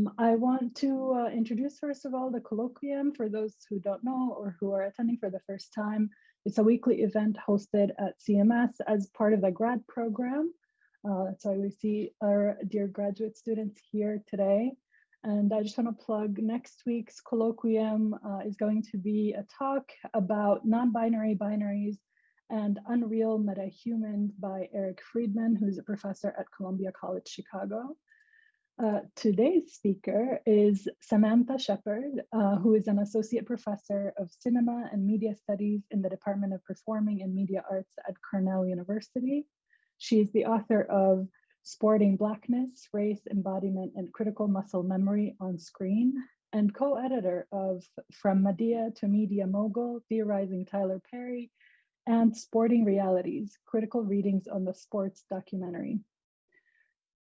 Um, I want to uh, introduce, first of all, the colloquium for those who don't know or who are attending for the first time. It's a weekly event hosted at CMS as part of the grad program. Uh, why we see our dear graduate students here today. And I just want to plug next week's colloquium uh, is going to be a talk about non-binary binaries and Unreal Meta-Humans by Eric Friedman, who's a professor at Columbia College Chicago. Uh, today's speaker is Samantha Sheppard, uh, who is an associate professor of cinema and media studies in the Department of Performing and Media Arts at Cornell University. She is the author of Sporting Blackness, Race, Embodiment, and Critical Muscle Memory on Screen, and co-editor of From Madea to Media Mogul, Theorizing Tyler Perry, and Sporting Realities, Critical Readings on the Sports Documentary.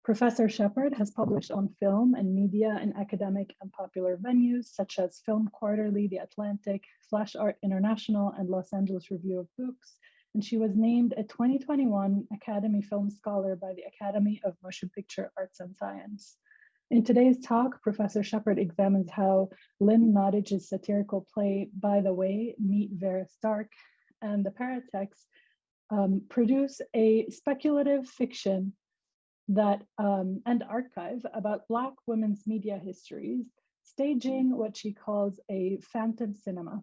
Professor Sheppard has published on film and media in academic and popular venues such as Film Quarterly, The Atlantic, Flash Art International, and Los Angeles Review of Books. And she was named a 2021 Academy Film Scholar by the Academy of Motion Picture Arts and Science. In today's talk, Professor Sheppard examines how Lynn Nottage's satirical play, By the Way, Meet Vera Stark, and the Paratext um, produce a speculative fiction that um, and archive about Black women's media histories, staging what she calls a phantom cinema,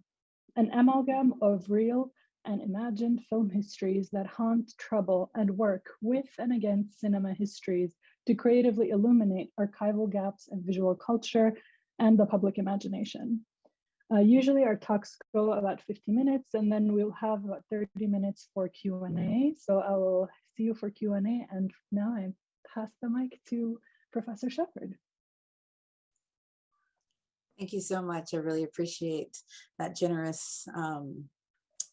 an amalgam of real and imagined film histories that haunt, trouble, and work with and against cinema histories to creatively illuminate archival gaps in visual culture and the public imagination. Uh, usually our talks go about 50 minutes and then we'll have about 30 minutes for Q&A. So I will see you for Q&A and now I'm pass the mic to Professor Sheppard. Thank you so much. I really appreciate that generous um,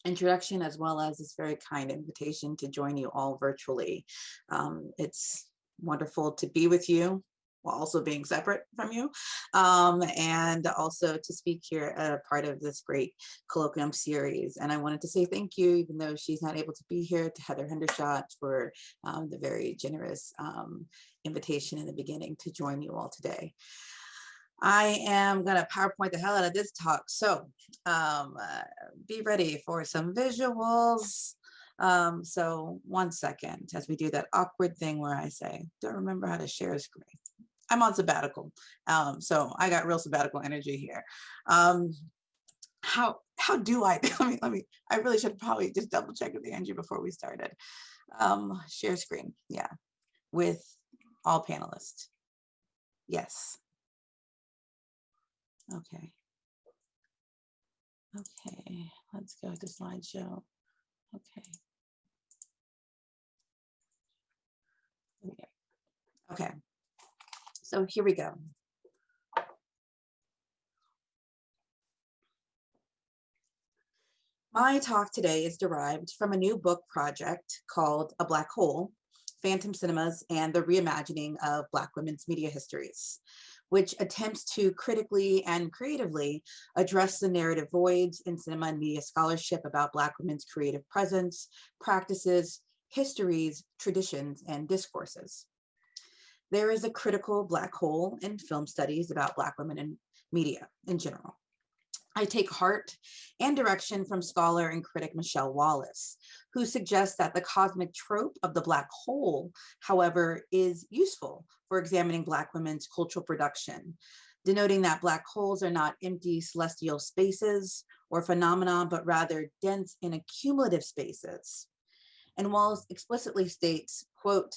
introduction as well as this very kind invitation to join you all virtually. Um, it's wonderful to be with you while also being separate from you, um, and also to speak here a part of this great colloquium series. And I wanted to say thank you, even though she's not able to be here, to Heather Hendershot for um, the very generous um, invitation in the beginning to join you all today. I am going to PowerPoint the hell out of this talk. So um, uh, be ready for some visuals. Um, so one second as we do that awkward thing where I say, don't remember how to share a screen. I'm on sabbatical. Um, so I got real sabbatical energy here. Um, how how do I, let me, let me, I really should probably just double check with Angie before we started. Um, share screen, yeah, with all panelists. Yes. Okay. Okay, let's go to slideshow. Okay. Okay, so here we go. My talk today is derived from a new book project called A Black Hole, Phantom Cinemas and the Reimagining of Black Women's Media Histories, which attempts to critically and creatively address the narrative voids in cinema and media scholarship about Black women's creative presence, practices, histories, traditions, and discourses. There is a critical black hole in film studies about Black women in media in general. I take heart and direction from scholar and critic Michelle Wallace, who suggests that the cosmic trope of the black hole, however, is useful for examining Black women's cultural production, denoting that black holes are not empty celestial spaces or phenomena, but rather dense and accumulative spaces. And Wallace explicitly states, quote,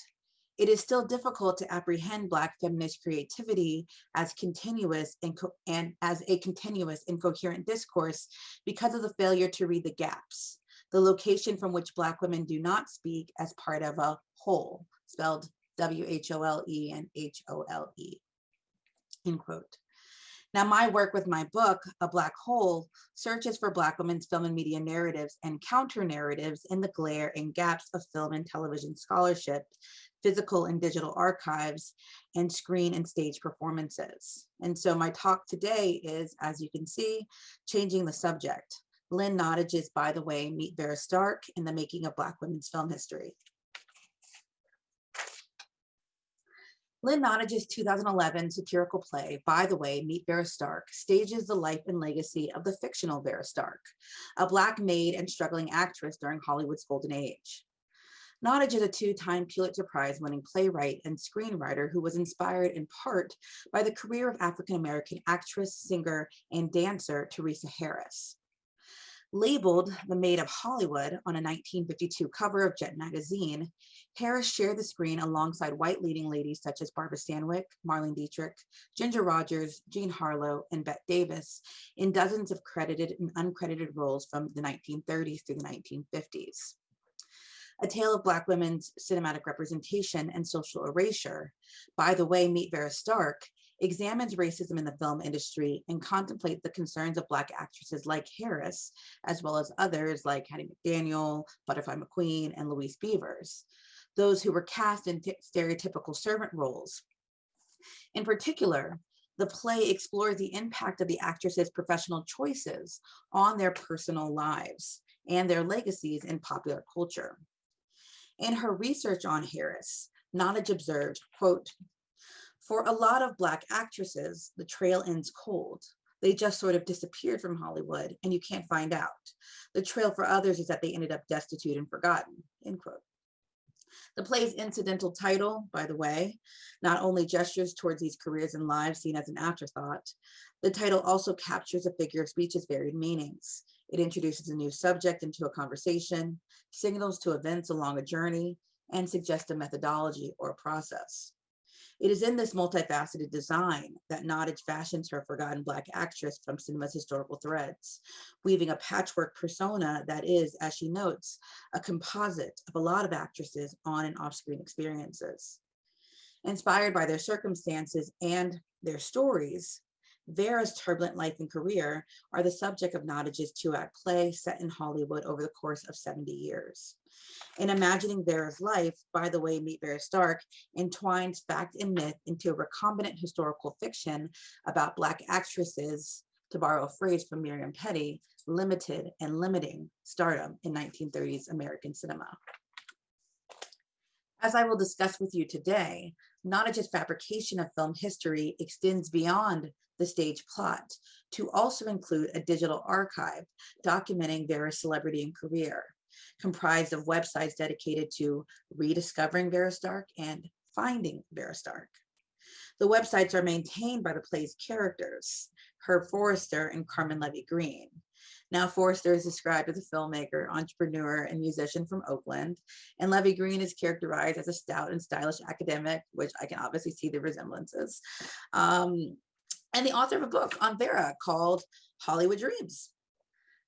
it is still difficult to apprehend Black feminist creativity as continuous and, and as a continuous and coherent discourse because of the failure to read the gaps, the location from which Black women do not speak as part of a whole, spelled W-H-O-L-E and H-O-L-E, end quote. Now, my work with my book, A Black Hole, searches for Black women's film and media narratives and counter narratives in the glare and gaps of film and television scholarship physical and digital archives, and screen and stage performances. And so my talk today is, as you can see, changing the subject. Lynn Nottage is, by the way, Meet Vera Stark in the making of Black women's film history. Lynn Nottage's 2011 satirical play, By the Way, Meet Vera Stark, stages the life and legacy of the fictional Vera Stark, a Black maid and struggling actress during Hollywood's golden age. Nottage is a two-time Pulitzer Prize winning playwright and screenwriter who was inspired in part by the career of African-American actress, singer, and dancer Theresa Harris. Labeled the Maid of Hollywood on a 1952 cover of Jet magazine, Harris shared the screen alongside white leading ladies such as Barbara Stanwyck, Marlene Dietrich, Ginger Rogers, Jean Harlow, and Bette Davis in dozens of credited and uncredited roles from the 1930s through the 1950s. A Tale of Black Women's Cinematic Representation and Social Erasure, By the Way, Meet Vera Stark, examines racism in the film industry and contemplate the concerns of Black actresses like Harris, as well as others like Hattie McDaniel, Butterfly McQueen, and Louise Beavers, those who were cast in stereotypical servant roles. In particular, the play explores the impact of the actresses' professional choices on their personal lives and their legacies in popular culture. In her research on Harris, Nottage observed, quote, for a lot of Black actresses, the trail ends cold. They just sort of disappeared from Hollywood and you can't find out. The trail for others is that they ended up destitute and forgotten, end quote. The play's incidental title, by the way, not only gestures towards these careers and lives seen as an afterthought, the title also captures a figure of speech's varied meanings. It introduces a new subject into a conversation, signals to events along a journey, and suggests a methodology or a process. It is in this multifaceted design that Nottage fashions her forgotten Black actress from cinema's historical threads, weaving a patchwork persona that is, as she notes, a composite of a lot of actresses on and off-screen experiences. Inspired by their circumstances and their stories, Vera's turbulent life and career are the subject of Nottage's two-act play set in Hollywood over the course of 70 years. In imagining Vera's life, by the way, Meet Vera Stark entwines fact and myth into a recombinant historical fiction about Black actresses, to borrow a phrase from Miriam Petty, limited and limiting stardom in 1930s American cinema. As I will discuss with you today, Nottage's fabrication of film history extends beyond the stage plot to also include a digital archive documenting Vera's celebrity and career, comprised of websites dedicated to rediscovering Vera Stark and finding Vera Stark. The websites are maintained by the play's characters, Herb Forrester and Carmen Levy Green. Now Forrester is described as a filmmaker, entrepreneur, and musician from Oakland, and Levy Green is characterized as a stout and stylish academic, which I can obviously see the resemblances, um, and the author of a book on Vera called Hollywood Dreams.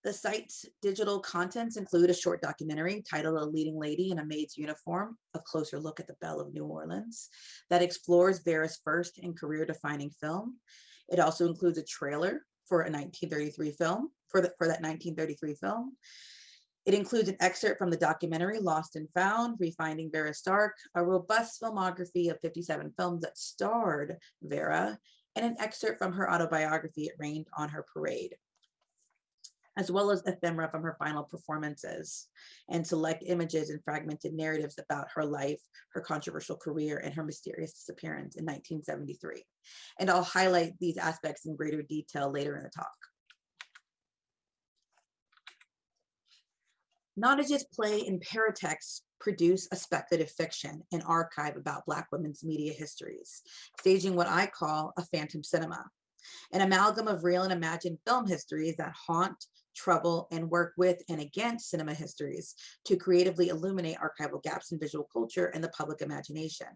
The site's digital contents include a short documentary titled A Leading Lady in a Maid's Uniform, a closer look at the Belle of New Orleans, that explores Vera's first and career-defining film. It also includes a trailer for a 1933 film, for, the, for that 1933 film. It includes an excerpt from the documentary Lost and Found, Refinding Vera Stark, a robust filmography of 57 films that starred Vera, and an excerpt from her autobiography, It Rained on Her Parade as well as ephemera from her final performances, and select images and fragmented narratives about her life, her controversial career, and her mysterious disappearance in 1973. And I'll highlight these aspects in greater detail later in the talk. Nottage's play and paratext produce a speculative fiction, an archive about Black women's media histories, staging what I call a phantom cinema, an amalgam of real and imagined film histories that haunt, trouble, and work with and against cinema histories to creatively illuminate archival gaps in visual culture and the public imagination.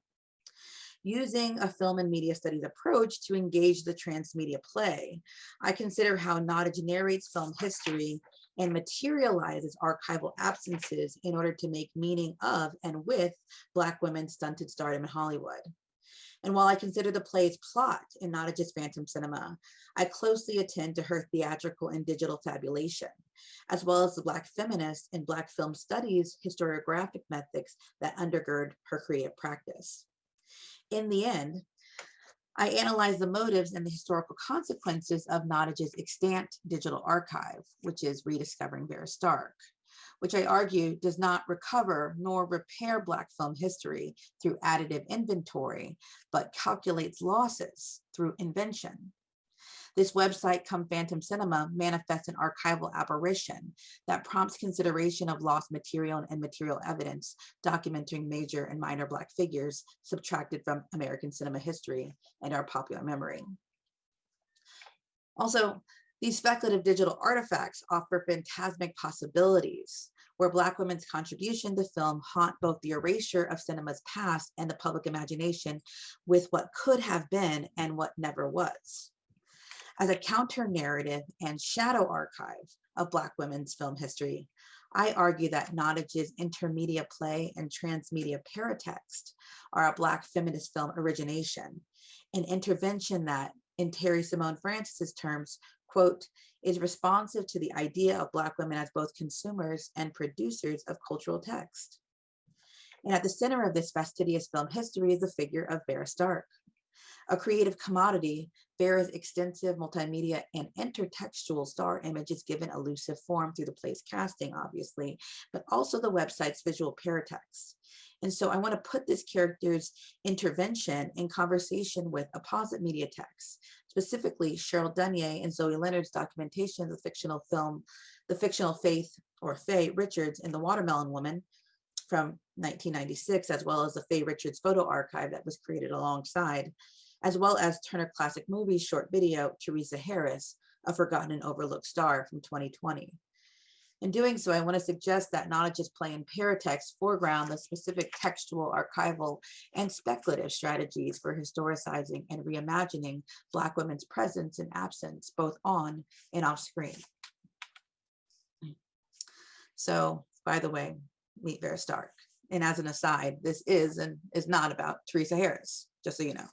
Using a film and media studies approach to engage the transmedia play, I consider how Nottage narrates film history and materializes archival absences in order to make meaning of and with Black women's stunted stardom in Hollywood. And while I consider the play's plot and not just phantom cinema, I closely attend to her theatrical and digital fabulation, as well as the Black feminist and Black film studies historiographic methods that undergird her creative practice. In the end, I analyze the motives and the historical consequences of Nottage's extant digital archive, which is rediscovering Vera Stark. which I argue does not recover nor repair Black film history through additive inventory, but calculates losses through invention. This website, Come Phantom Cinema, manifests an archival aberration that prompts consideration of lost material and material evidence documenting major and minor Black figures subtracted from American cinema history and our popular memory. Also, these speculative digital artifacts offer phantasmic possibilities where Black women's contribution to film haunt both the erasure of cinema's past and the public imagination with what could have been and what never was as a counter narrative and shadow archive of Black women's film history, I argue that Nottage's intermedia play and transmedia paratext are a Black feminist film origination, an intervention that, in Terri Simone Francis's terms, quote, is responsive to the idea of Black women as both consumers and producers of cultural text. And at the center of this fastidious film history is the figure of Vera Stark, a creative commodity, Vera's extensive multimedia and intertextual star images given elusive form through the play's casting, obviously, but also the website's visual paratext. And so I want to put this character's intervention in conversation with apposite media texts, specifically Cheryl Dunye and Zoe Leonard's documentation of the fictional film, The Fictional Faith or Fae Richards in The Watermelon Woman from 1996, as well as the Fae Richards photo archive that was created alongside as well as Turner Classic Movies short video, Theresa Harris, A Forgotten and Overlooked Star from 2020. In doing so, I want to suggest that Nottage's play in paratext foreground the specific textual, archival, and speculative strategies for historicizing and reimagining Black women's presence and absence, both on and off screen. So, by the way, meet Vera Stark. And as an aside, this is and is not about Theresa Harris, just so you know.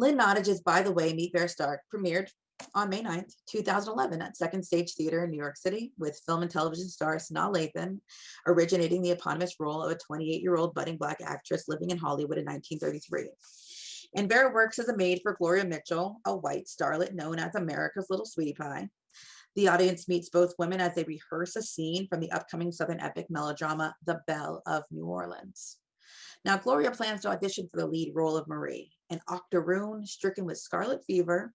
Lynn Nottage's By the Way, Meet Vera Stark premiered on May 9th, 2011 at Second Stage Theater in New York City with film and television star Sanaa Lathan, originating the eponymous role of a 28-year-old budding Black actress living in Hollywood in 1933. And Vera works as a maid for Gloria Mitchell, a white starlet known as America's Little Sweetie Pie. The audience meets both women as they rehearse a scene from the upcoming Southern epic melodrama, The Belle of New Orleans. Now, Gloria plans to audition for the lead role of Marie, an octoroon stricken with scarlet fever,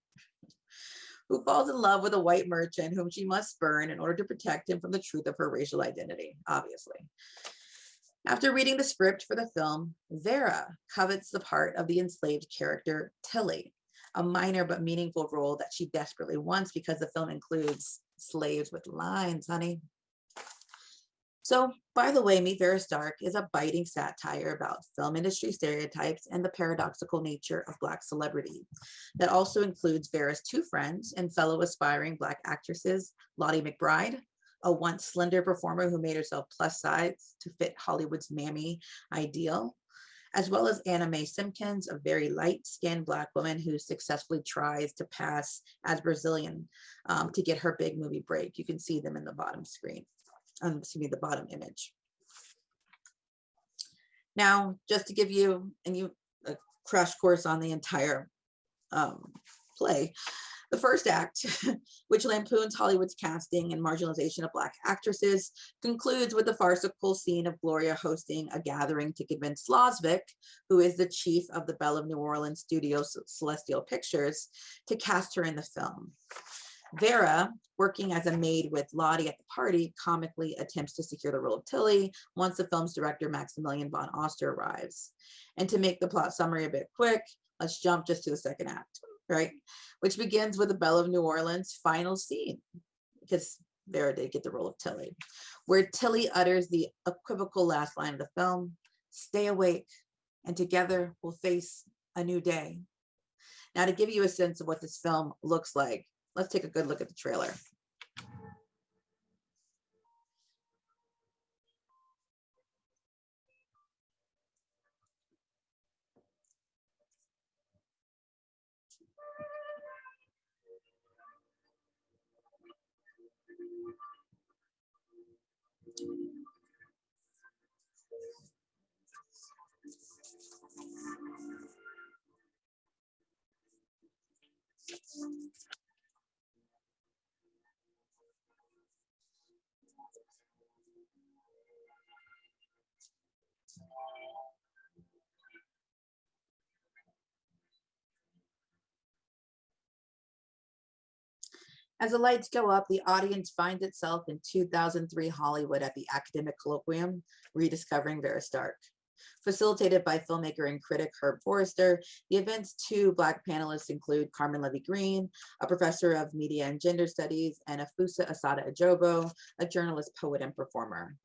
who falls in love with a white merchant whom she must spurn in order to protect him from the truth of her racial identity, obviously. After reading the script for the film, Vera covets the part of the enslaved character Tilly, a minor but meaningful role that she desperately wants because the film includes slaves with lines, honey. So, by the way, Meet Vera Stark is a biting satire about film industry stereotypes and the paradoxical nature of Black celebrity. That also includes Vera's two friends and fellow aspiring Black actresses, Lottie McBride, a once slender performer who made herself plus size to fit Hollywood's mammy ideal, as well as Anna Mae Simpkins, a very light-skinned Black woman who successfully tries to pass as Brazilian um, to get her big movie break. You can see them in the bottom screen um, excuse me, the bottom image. Now, just to give you and you a crash course on the entire um, play, the first act, which lampoons Hollywood's casting and marginalization of Black actresses, concludes with the farcical scene of Gloria hosting a gathering to convince Slosvik, who is the chief of the Belle of New Orleans studio Celestial Pictures, to cast her in the film. Vera, working as a maid with Lottie at the party, comically attempts to secure the role of Tilly once the film's director Maximilian von Oster arrives. And to make the plot summary a bit quick, let's jump just to the second act, right? Which begins with the Belle of New Orleans final scene, because Vera did get the role of Tilly, where Tilly utters the equivocal last line of the film, stay awake, and together we'll face a new day. Now to give you a sense of what this film looks like, Let's take a good look at the trailer. Thank you. As the lights go up, the audience finds itself in 2003 Hollywood at the Academic Colloquium, Rediscovering Vera Stark. Facilitated by filmmaker and critic Herb Forrester, the event's two Black panelists include Carmen Levy Green, a professor of media and gender studies, and Afua Assata Ejobo, a journalist, poet, and performer.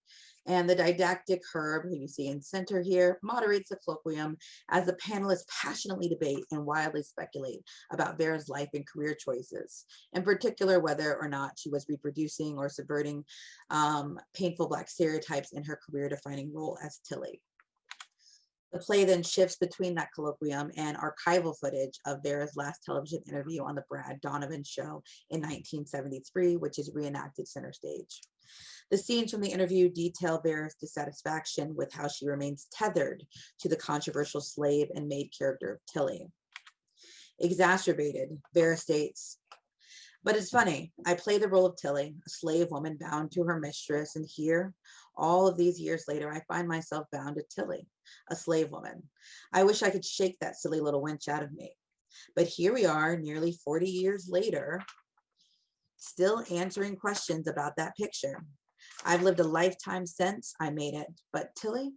And the didactic Herb, who you see in center here, moderates the colloquium as the panelists passionately debate and wildly speculate about Vera's life and career choices, in particular whether or not she was reproducing or subverting um, painful Black stereotypes in her career-defining role as Tilly. The play then shifts between that colloquium and archival footage of Vera's last television interview on the Brad Donovan show in 1973, which is reenacted center stage. The scenes from the interview detail Vera's dissatisfaction with how she remains tethered to the controversial slave and maid character of Tilly. Exacerbated, Vera states, but it's funny, I play the role of Tilly, a slave woman bound to her mistress, and here, all of these years later, I find myself bound to Tilly, a slave woman. I wish I could shake that silly little wench out of me. But here we are, nearly 40 years later, still answering questions about that picture. I've lived a lifetime since I made it, but Tilly,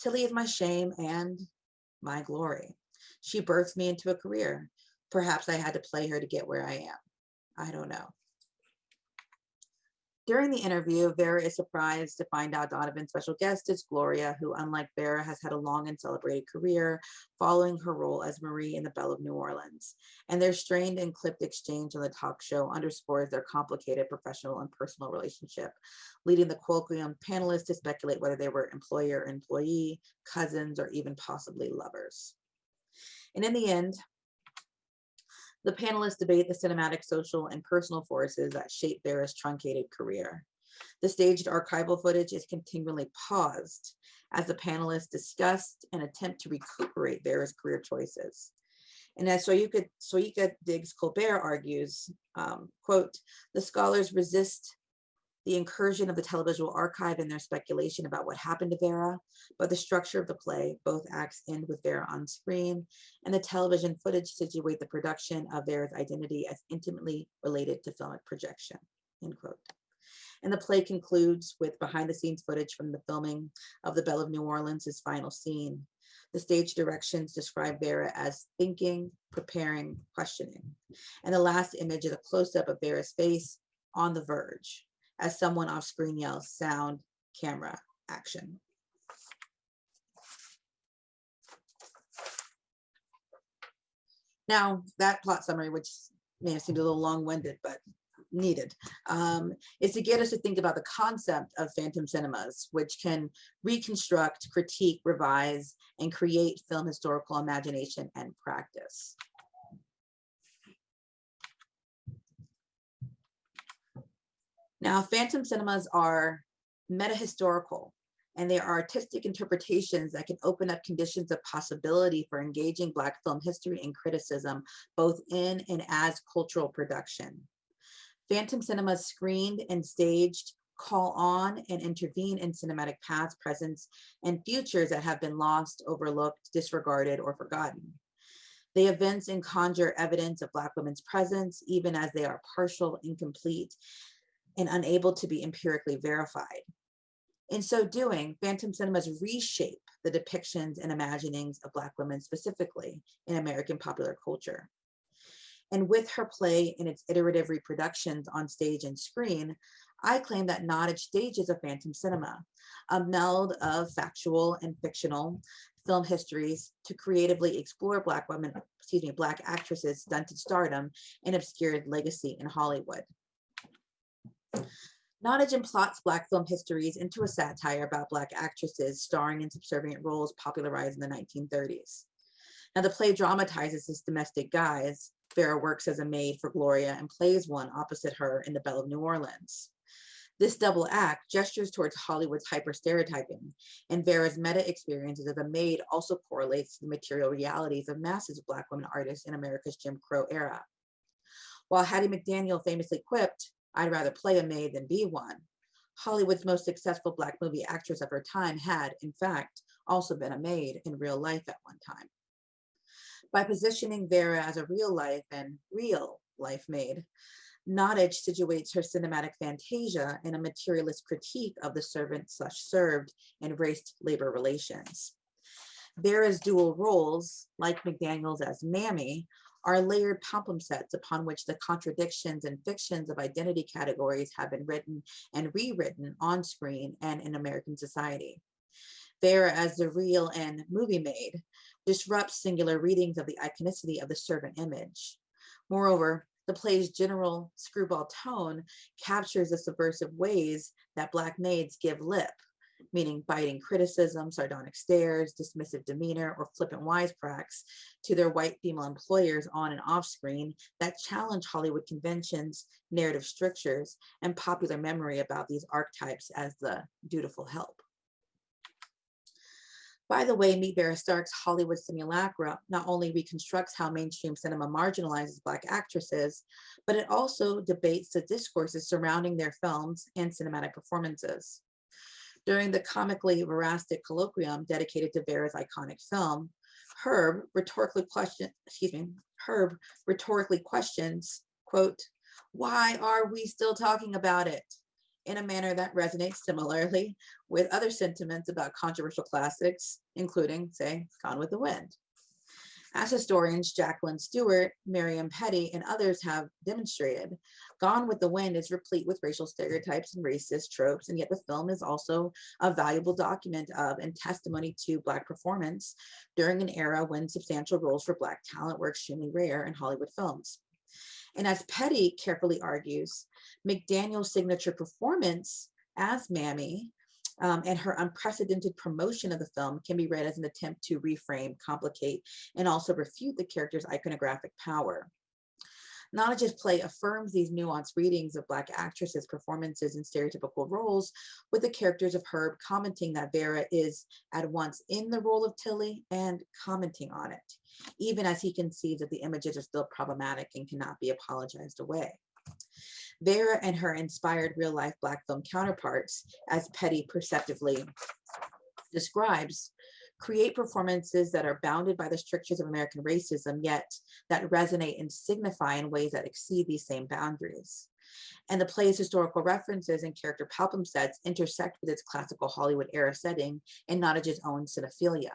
Tilly is my shame and my glory. She birthed me into a career. Perhaps I had to play her to get where I am. I don't know. During the interview, Vera is surprised to find out Donovan's special guest is Gloria, who, unlike Vera, has had a long and celebrated career following her role as Marie in The Belle of New Orleans. And their strained and clipped exchange on the talk show underscores their complicated professional and personal relationship, leading the colloquium panelists to speculate whether they were employer, employee, cousins, or even possibly lovers. And in the end, the panelists debate the cinematic, social, and personal forces that shape Vera's truncated career. The staged archival footage is continually paused as the panelists discuss and attempt to recuperate Vera's career choices. And as Soyica, Soyica Diggs Colbert argues, um, quote, the scholars resist the incursion of the televisual archive and their speculation about what happened to Vera, but the structure of the play, both acts end with Vera on screen, and the television footage situate the production of Vera's identity as intimately related to filmic projection, end quote. And the play concludes with behind the scenes footage from the filming of The Belle of New Orleans' final scene. The stage directions describe Vera as thinking, preparing, questioning. And the last image is a close up of Vera's face on the verge, as someone off screen yells sound, camera, action. Now, that plot summary, which may have seemed a little long-winded, but needed, um, is to get us to think about the concept of phantom cinemas, which can reconstruct, critique, revise, and create film historical imagination and practice. Now, phantom cinemas are meta-historical, and they are artistic interpretations that can open up conditions of possibility for engaging Black film history and criticism, both in and as cultural production. Phantom cinemas screened and staged call on and intervene in cinematic past, presents, and futures that have been lost, overlooked, disregarded, or forgotten. They events and conjure evidence of Black women's presence, even as they are partial, incomplete, and unable to be empirically verified. In so doing, Phantom Cinemas reshape the depictions and imaginings of Black women specifically in American popular culture. And with her play and its iterative reproductions on stage and screen, I claim that Nottage stages a phantom cinema, a meld of factual and fictional film histories to creatively explore Black women, excuse me, Black actresses' stunted stardom and obscured legacy in Hollywood. Nottage plots Black film histories into a satire about Black actresses starring in subservient roles popularized in the 1930s. Now the play dramatizes this domestic guise. Vera works as a maid for Gloria and plays one opposite her in The Belle of New Orleans. This double act gestures towards Hollywood's hyper-stereotyping, and Vera's meta-experiences as a maid also correlates to the material realities of masses of Black women artists in America's Jim Crow era. While Hattie McDaniel famously quipped, I'd rather play a maid than be one. Hollywood's most successful Black movie actress of her time had, in fact, also been a maid in real life at one time. By positioning Vera as a real life and real life maid, Nottage situates her cinematic fantasia in a materialist critique of the servant slash served and race labor relations. Vera's dual roles, like McDaniel's as Mammy, are layered palimpsests upon which the contradictions and fictions of identity categories have been written and rewritten on screen and in American society. Vera as the real and movie made, disrupts singular readings of the iconicity of the servant image. Moreover, the play's general screwball tone captures the subversive ways that Black maids give lip, meaning biting criticism, sardonic stares, dismissive demeanor, or flippant wisecracks to their white female employers on and off screen that challenge Hollywood conventions, narrative strictures, and popular memory about these archetypes as the dutiful help. By the way, Meet Vera Stark's Hollywood simulacra not only reconstructs how mainstream cinema marginalizes Black actresses, but it also debates the discourses surrounding their films and cinematic performances. During the comically verastic colloquium dedicated to Vera's iconic film, Herb rhetorically questions, excuse me, Herb rhetorically questions, quote, why are we still talking about it? in a manner that resonates similarly with other sentiments about controversial classics, including, say, Gone with the Wind. As historians Jacqueline Stewart, Miriam Petty, and others have demonstrated, Gone with the Wind is replete with racial stereotypes and racist tropes, and yet the film is also a valuable document of and testimony to Black performance during an era when substantial roles for Black talent were extremely rare in Hollywood films. And as Petty carefully argues, McDaniel's signature performance as Mammy um, and her unprecedented promotion of the film can be read as an attempt to reframe, complicate, and also refute the character's iconographic power. Nottage's play affirms these nuanced readings of Black actresses' performances in stereotypical roles, with the characters of Herb commenting that Vera is at once in the role of Tilly and commenting on it, even as he conceives that the images are still problematic and cannot be apologized away. Vera and her inspired real life Black film counterparts, as Petty perceptively describes, create performances that are bounded by the strictures of American racism, yet that resonate and signify in ways that exceed these same boundaries. And the play's historical references and character palimpsests intersect with its classical Hollywood era setting and Nottage's own cinephilia.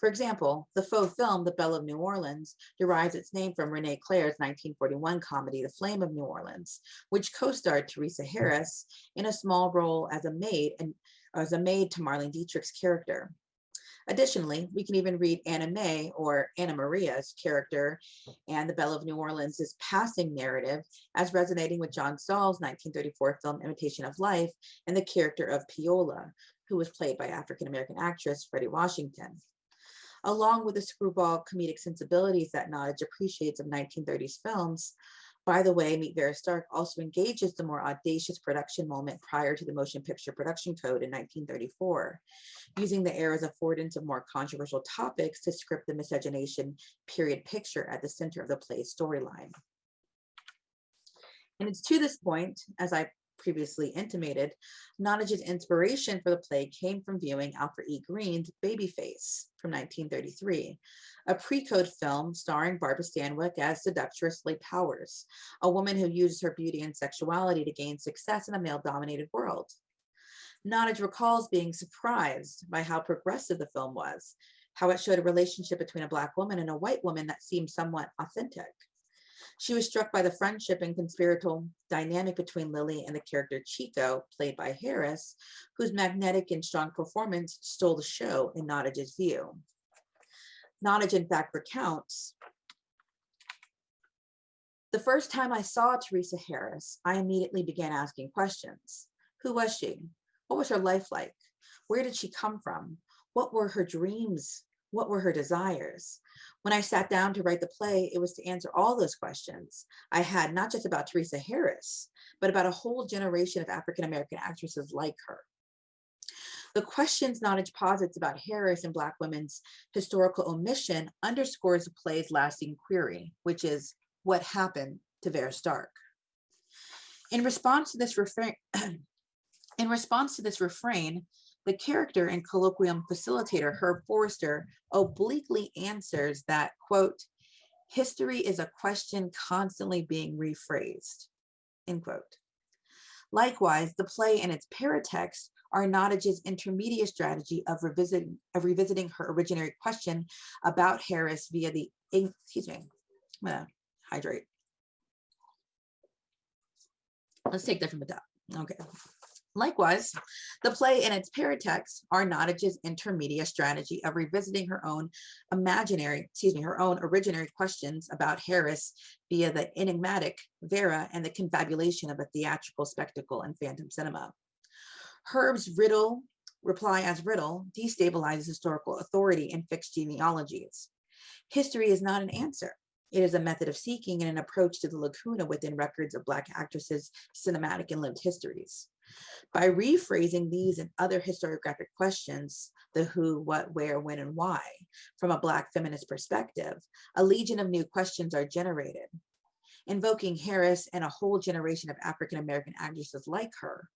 For example, the faux film, The Belle of New Orleans, derives its name from René Clair's 1941 comedy, The Flame of New Orleans, which co-starred Theresa Harris in a small role as a maid and as a maid to Marlene Dietrich's character. Additionally, we can even read Anna May or Anna Maria's character and the Belle of New Orleans' passing narrative as resonating with John Stahl's 1934 film Imitation of Life and the character of Peola, who was played by African-American actress Fredi Washington. Along with the screwball comedic sensibilities that Nottage appreciates of 1930s films, by the way, Meet Vera Stark also engages the more audacious production moment prior to the Motion Picture Production Code in 1934, using the era's affordance of more controversial topics to script the miscegenation period picture at the center of the play's storyline. And it's to this point, as I previously intimated, Nottage's inspiration for the play came from viewing Alfred E. Green's Babyface from 1933, a pre-code film starring Barbara Stanwyck as seductress Lee Powers, a woman who uses her beauty and sexuality to gain success in a male-dominated world. Nottage recalls being surprised by how progressive the film was, how it showed a relationship between a Black woman and a white woman that seemed somewhat authentic. She was struck by the friendship and conspiratorial dynamic between Lily and the character Chico, played by Harris, whose magnetic and strong performance stole the show in Nottage's view. Nottage, in fact, recounts, the first time I saw Theresa Harris, I immediately began asking questions. Who was she? What was her life like? Where did she come from? What were her dreams? What were her desires? When I sat down to write the play, it was to answer all those questions I had, not just about Theresa Harris, but about a whole generation of African-American actresses like her. The questions Nottage posits about Harris and Black women's historical omission underscores the play's lasting query, which is what happened to Vera Stark. In response to this refrain, in response to this refrain, the character and colloquium facilitator, Herb Forrester, obliquely answers that, quote, History is a question constantly being rephrased, end quote. Likewise, the play and its paratext are Nottage's intermediate strategy of revisiting, of revisiting her original question about Harris via the, excuse me, I'm gonna hydrate. Let's take that from the top. Okay. Likewise, the play and its paratext are Nottage's intermediate strategy of revisiting her own imaginary, excuse me, her own originary questions about Harris via the enigmatic Vera and the confabulation of a theatrical spectacle and phantom cinema. Herb's riddle, reply as riddle, destabilizes historical authority in fixed genealogies. History is not an answer. It is a method of seeking and an approach to the lacuna within records of Black actresses' cinematic and lived histories. By rephrasing these and other historiographic questions, the who, what, where, when, and why, from a Black feminist perspective, a legion of new questions are generated. Invoking Harris and a whole generation of African-American actresses like her,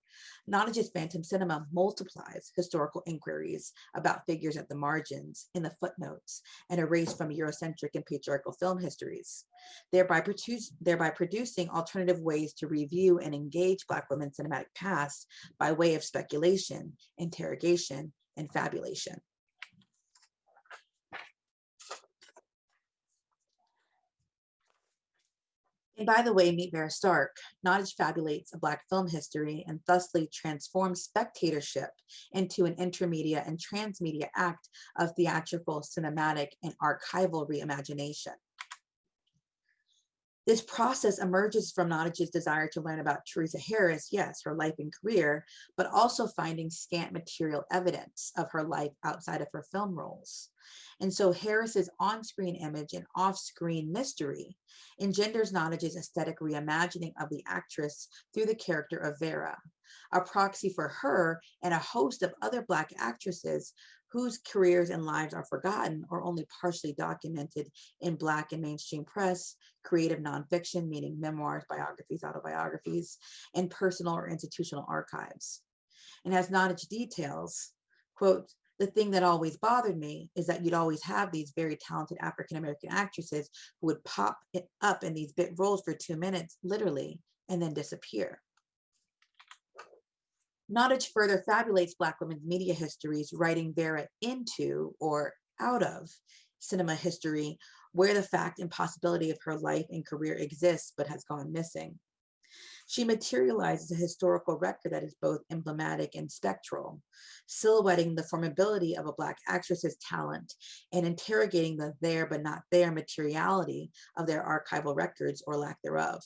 Nottage's Phantom Cinema multiplies historical inquiries about figures at the margins, in the footnotes, and erased from Eurocentric and patriarchal film histories, thereby, produce, thereby producing alternative ways to review and engage Black women's cinematic past by way of speculation, interrogation, and fabulation. And by the way, meet Vera Stark, Nottage fabulates a Black film history and thusly transforms spectatorship into an intermedia and transmedia act of theatrical, cinematic, and archival reimagination. This process emerges from Nottage's desire to learn about Theresa Harris, yes, her life and career, but also finding scant material evidence of her life outside of her film roles. And so Harris's on-screen image and off-screen mystery engenders Nottage's aesthetic reimagining of the actress through the character of Vera, a proxy for her and a host of other Black actresses whose careers and lives are forgotten or only partially documented in Black and mainstream press, creative nonfiction, meaning memoirs, biographies, autobiographies, and personal or institutional archives. And as Nottage details, quote, the thing that always bothered me is that you'd always have these very talented African-American actresses who would pop up in these bit roles for two minutes, literally, and then disappear. Nottage further fabulates Black women's media histories, writing Vera into or out of cinema history, where the fact and possibility of her life and career exists but has gone missing. She materializes a historical record that is both emblematic and spectral, silhouetting the formability of a Black actress's talent and interrogating the there but not there materiality of their archival records or lack thereof.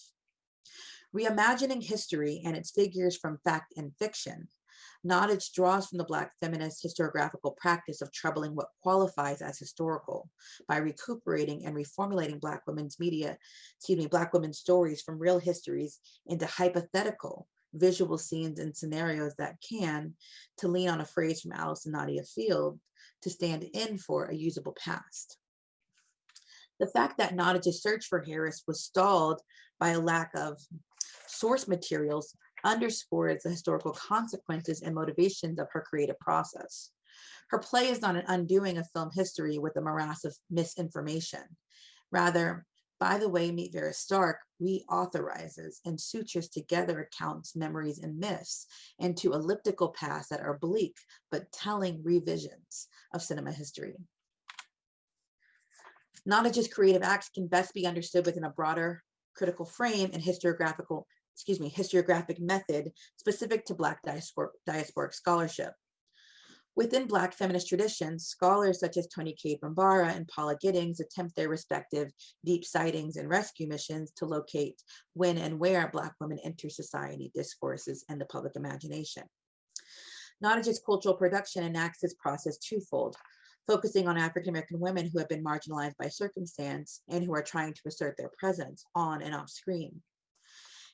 Reimagining history and its figures from fact and fiction, Nottage draws from the Black feminist historiographical practice of troubling what qualifies as historical by recuperating and reformulating Black women's media, excuse me, Black women's stories from real histories into hypothetical visual scenes and scenarios that can, to lean on a phrase from Allyson Nadia Field, to stand in for a usable past. The fact that Nottage's search for Harris was stalled by a lack of source materials underscores the historical consequences and motivations of her creative process. Her play is not an undoing of film history with a morass of misinformation. Rather, by the way, Meet Vera Stark reauthorizes and sutures together accounts, memories, and myths into elliptical paths that are bleak but telling revisions of cinema history. Nottage's creative acts can best be understood within a broader critical frame and historiographical excuse me, historiographic method specific to Black diaspor diasporic scholarship. Within Black feminist traditions, scholars such as Toni Cade Bambara and Paula Giddings attempt their respective deep sightings and rescue missions to locate when and where Black women enter society discourses and the public imagination. Nottage's cultural production enacts this process twofold, focusing on African-American women who have been marginalized by circumstance and who are trying to assert their presence on and off screen.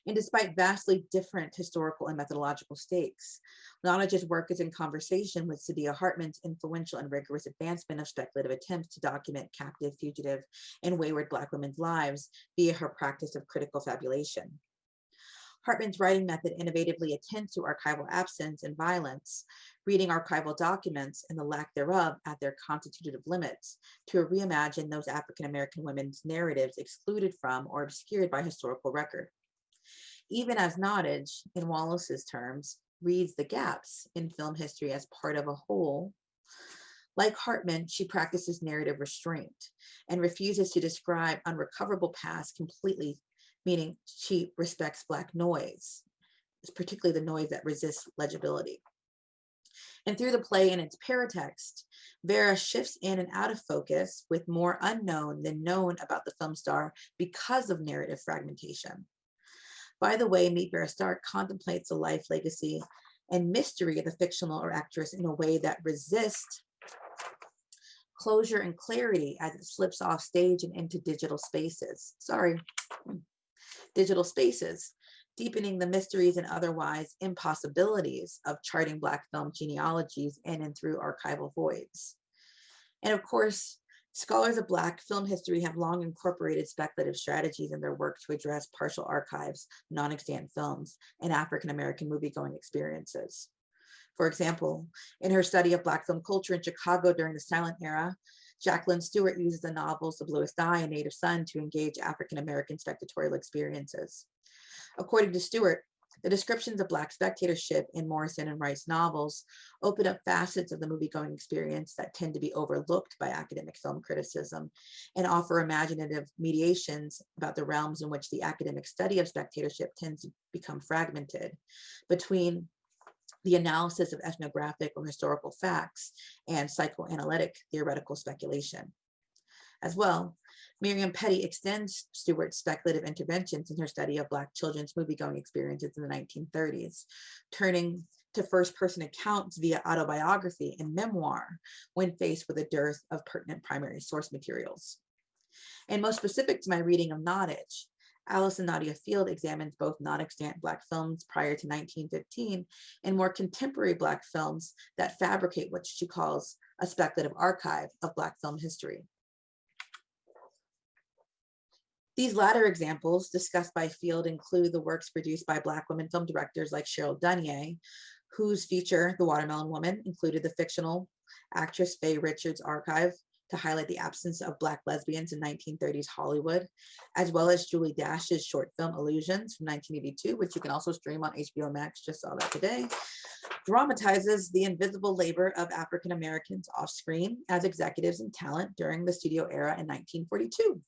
And despite vastly different historical and methodological stakes, Nottage's work is in conversation with Saidiya Hartman's influential and rigorous advancement of speculative attempts to document captive, fugitive, and wayward Black women's lives via her practice of critical fabulation. Hartman's writing method innovatively attends to archival absence and violence, reading archival documents and the lack thereof at their constitutive limits to reimagine those African-American women's narratives excluded from or obscured by historical record. Even as Nottage, in Wallace's terms, reads the gaps in film history as part of a whole, like Hartman, she practices narrative restraint and refuses to describe unrecoverable past completely, meaning she respects Black noise, particularly the noise that resists legibility. And through the play and its paratext, Vera shifts in and out of focus with more unknown than known about the film star because of narrative fragmentation. By the way, Meet Vera Stark contemplates the life, legacy, and mystery of the fictional or actress in a way that resists closure and clarity as it slips off stage and into digital spaces. Sorry, digital spaces, deepening the mysteries and otherwise impossibilities of charting Black film genealogies in and through archival voids. And of course, scholars of Black film history have long incorporated speculative strategies in their work to address partial archives, non-extant films, and African-American movie-going experiences. For example, in her study of Black film culture in Chicago during the silent era, Jacqueline Stewart uses the novels of Bluest Eye and Native Son to engage African-American spectatorial experiences. According to Stewart, the descriptions of Black spectatorship in Morrison and Wright's novels open up facets of the movie-going experience that tend to be overlooked by academic film criticism and offer imaginative mediations about the realms in which the academic study of spectatorship tends to become fragmented between the analysis of ethnographic or historical facts and psychoanalytic theoretical speculation. As well, Miriam Petty extends Stewart's speculative interventions in her study of Black children's movie-going experiences in the 1930s, turning to first-person accounts via autobiography and memoir when faced with a dearth of pertinent primary source materials. And most specific to my reading of Nottage, Allyson Nadia Field examines both non-extant Black films prior to 1915 and more contemporary Black films that fabricate what she calls a speculative archive of Black film history. These latter examples discussed by Field include the works produced by Black women film directors like Cheryl Dunye, whose feature, The Watermelon Woman, included the fictional actress Fae Richards' archive to highlight the absence of Black lesbians in 1930s Hollywood, as well as Julie Dash's short film Illusions from 1982, which you can also stream on HBO Max, just saw that today, dramatizes the invisible labor of African Americans off screen as executives and talent during the studio era in 1942.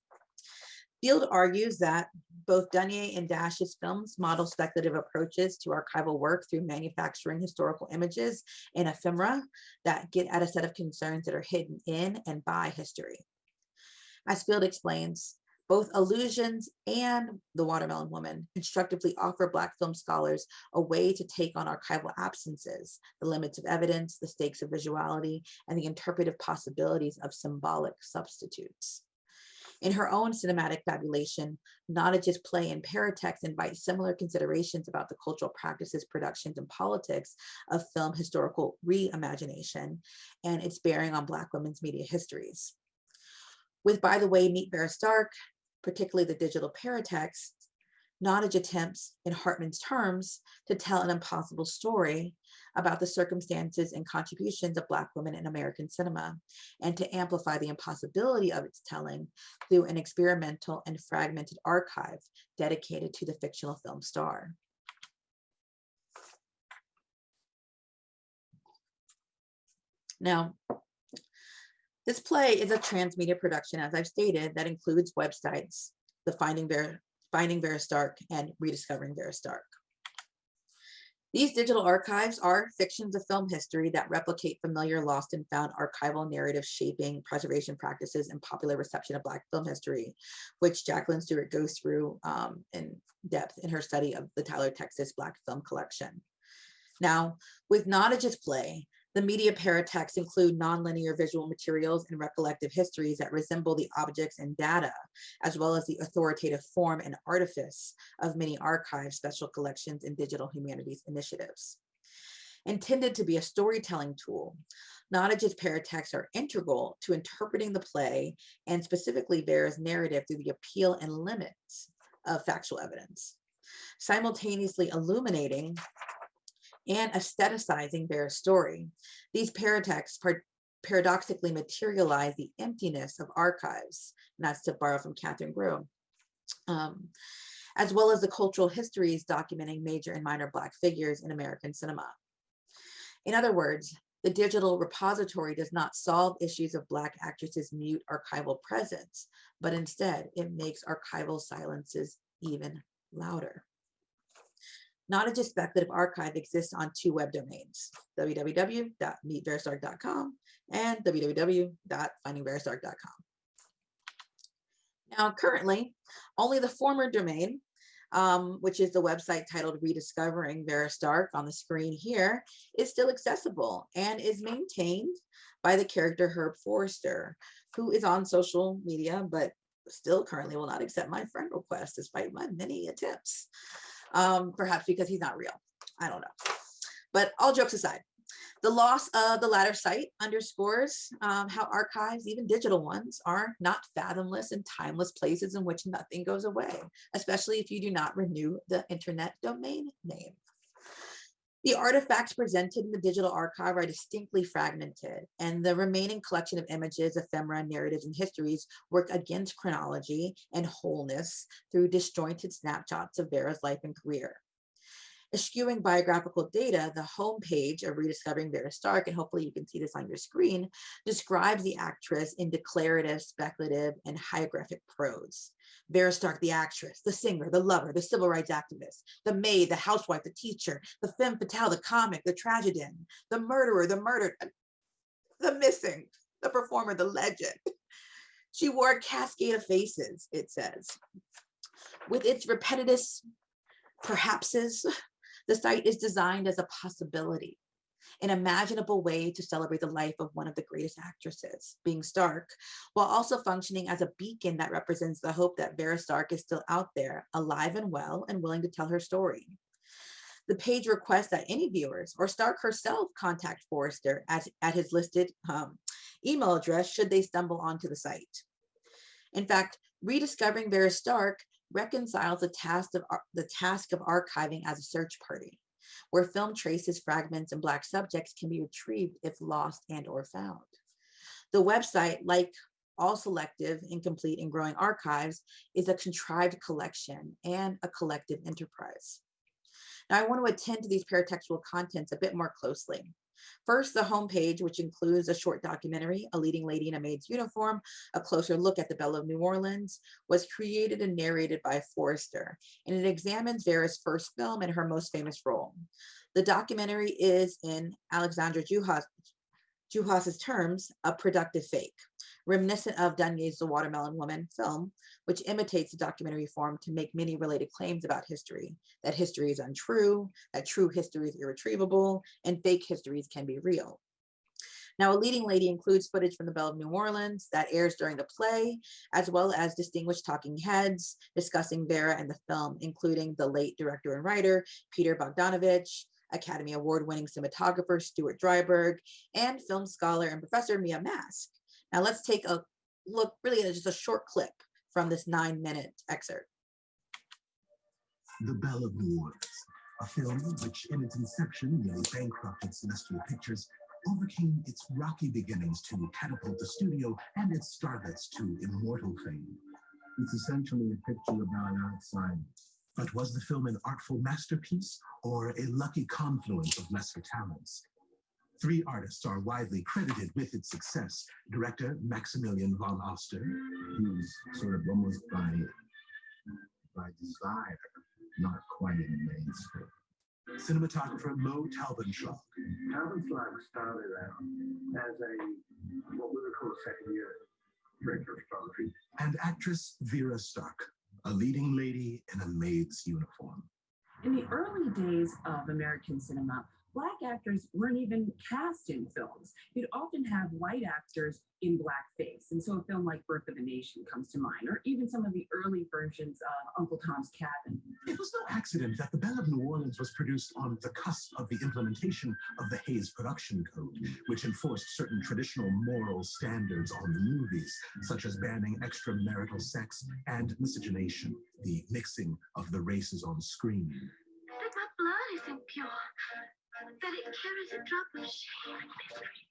Field argues that both Dunye and Dash's films model speculative approaches to archival work through manufacturing historical images and ephemera that get at a set of concerns that are hidden in and by history. As Field explains, both Illusions and The Watermelon Woman instructively offer Black film scholars a way to take on archival absences, the limits of evidence, the stakes of visuality, and the interpretive possibilities of symbolic substitutes. In her own cinematic fabulation, Nottage's play and paratext invite similar considerations about the cultural practices, productions, and politics of film historical reimagination and its bearing on Black women's media histories. With By the Way, Meet Vera Stark, particularly the digital paratext, Nottage attempts, in Hartman's terms, to tell an impossible story about the circumstances and contributions of Black women in American cinema, and to amplify the impossibility of its telling through an experimental and fragmented archive dedicated to the fictional film star. Now, this play is a transmedia production, as I've stated, that includes websites, the Finding Vera Finding Vera Stark and Rediscovering Vera Stark. These digital archives are fictions of film history that replicate familiar lost and found archival narrative shaping preservation practices and popular reception of Black film history, which Jacqueline Stewart goes through um, in depth in her study of the Tyler, Texas Black Film Collection. Now, with Nottage's play, the media paratexts include nonlinear visual materials and recollective histories that resemble the objects and data, as well as the authoritative form and artifice of many archives, special collections, and digital humanities initiatives. Intended to be a storytelling tool, Nottage's paratexts are integral to interpreting the play and specifically Vera's narrative through the appeal and limits of factual evidence, simultaneously illuminating and aestheticizing Vera's story. These paratexts par- paradoxically materialize the emptiness of archives, and that's to borrow from Catherine Grew, um, as well as the cultural histories documenting major and minor Black figures in American cinema. In other words, the digital repository does not solve issues of Black actresses' mute archival presence, but instead it makes archival silences even louder. Nottage's Speculative Archive exists on two web domains, www.meetverastark.com and www.findingverastark.com. Now, currently, only the former domain, um, which is the website titled Rediscovering Vera Stark on the screen here, is still accessible and is maintained by the character Herb Forrester, who is on social media, but still currently will not accept my friend request despite my many attempts um, perhaps because he's not real. I don't know. But all jokes aside, the loss of the latter site underscores um, how archives, even digital ones, are not fathomless and timeless places in which nothing goes away, especially if you do not renew the internet domain name. The artifacts presented in the digital archive are distinctly fragmented, and the remaining collection of images, ephemera, narratives, and histories work against chronology and wholeness through disjointed snapshots of Vera's life and career. Eschewing biographical data, the homepage of Rediscovering Vera Stark, and hopefully you can see this on your screen, describes the actress in declarative, speculative, and hagiographic prose. Vera Stark, the actress, the singer, the lover, the civil rights activist, the maid, the housewife, the teacher, the femme fatale, the comic, the tragedian, the murderer, the murdered, the missing, the performer, the legend. She wore a cascade of faces, it says. With its repetitive perhapses, the site is designed as a possibility, an imaginable way to celebrate the life of one of the greatest actresses, being Stark, while also functioning as a beacon that represents the hope that Vera Stark is still out there, alive and well, and willing to tell her story. The page requests that any viewers or Stark herself contact Forrester at, at his listed um, email address should they stumble onto the site. In fact, rediscovering Vera Stark reconciles the task of the task of archiving as a search party, where film traces, fragments, and Black subjects can be retrieved if lost and or found. The website, like all selective, incomplete, and growing archives, is a contrived collection and a collective enterprise. Now, I want to attend to these paratextual contents a bit more closely. First, the homepage, which includes a short documentary, A Leading Lady in a Maid's Uniform, a closer look at the Belle of New Orleans, was created and narrated by Forrester, and it examines Vera's first film and her most famous role. The documentary is, in Alexandra Juhasz, Juhasz's terms, a productive fake reminiscent of Dunye's The Watermelon Woman film, which imitates the documentary form to make many related claims about history, that history is untrue, that true history is irretrievable, and fake histories can be real. Now, A Leading Lady includes footage from the Belle of New Orleans that airs during the play, as well as distinguished talking heads discussing Vera and the film, including the late director and writer, Peter Bogdanovich, Academy Award winning cinematographer Stuart Dryburgh, and film scholar and professor Mia Mask. Now let's take a look really at just a short clip from this nine minute excerpt. The Belle of New Orleans, a film which in its inception nearly bankrupted Celestial Pictures, overcame its rocky beginnings to catapult the studio and its starlets to immortal fame. It's essentially a picture about outside. But was the film an artful masterpiece or a lucky confluence of lesser talents? Three artists are widely credited with its success. Director Maximilian von Oster. He's sort of almost by, by desire, not quite in the mainstream. Cinematographer Mo Talbenshaw. Talbenshaw started out as a, what we would call a second year director of photography. And actress Vera Stark, a leading lady in a maid's uniform. In the early days of American cinema, Black actors weren't even cast in films. You'd often have white actors in blackface. And so a film like Birth of a Nation comes to mind, or even some of the early versions of Uncle Tom's Cabin. It was no accident that The Belle of New Orleans was produced on the cusp of the implementation of the Hays Production Code, which enforced certain traditional moral standards on the movies, such as banning extramarital sex and miscegenation, the mixing of the races on screen. But my blood isn't pure. That it carries a drop of shame and mystery.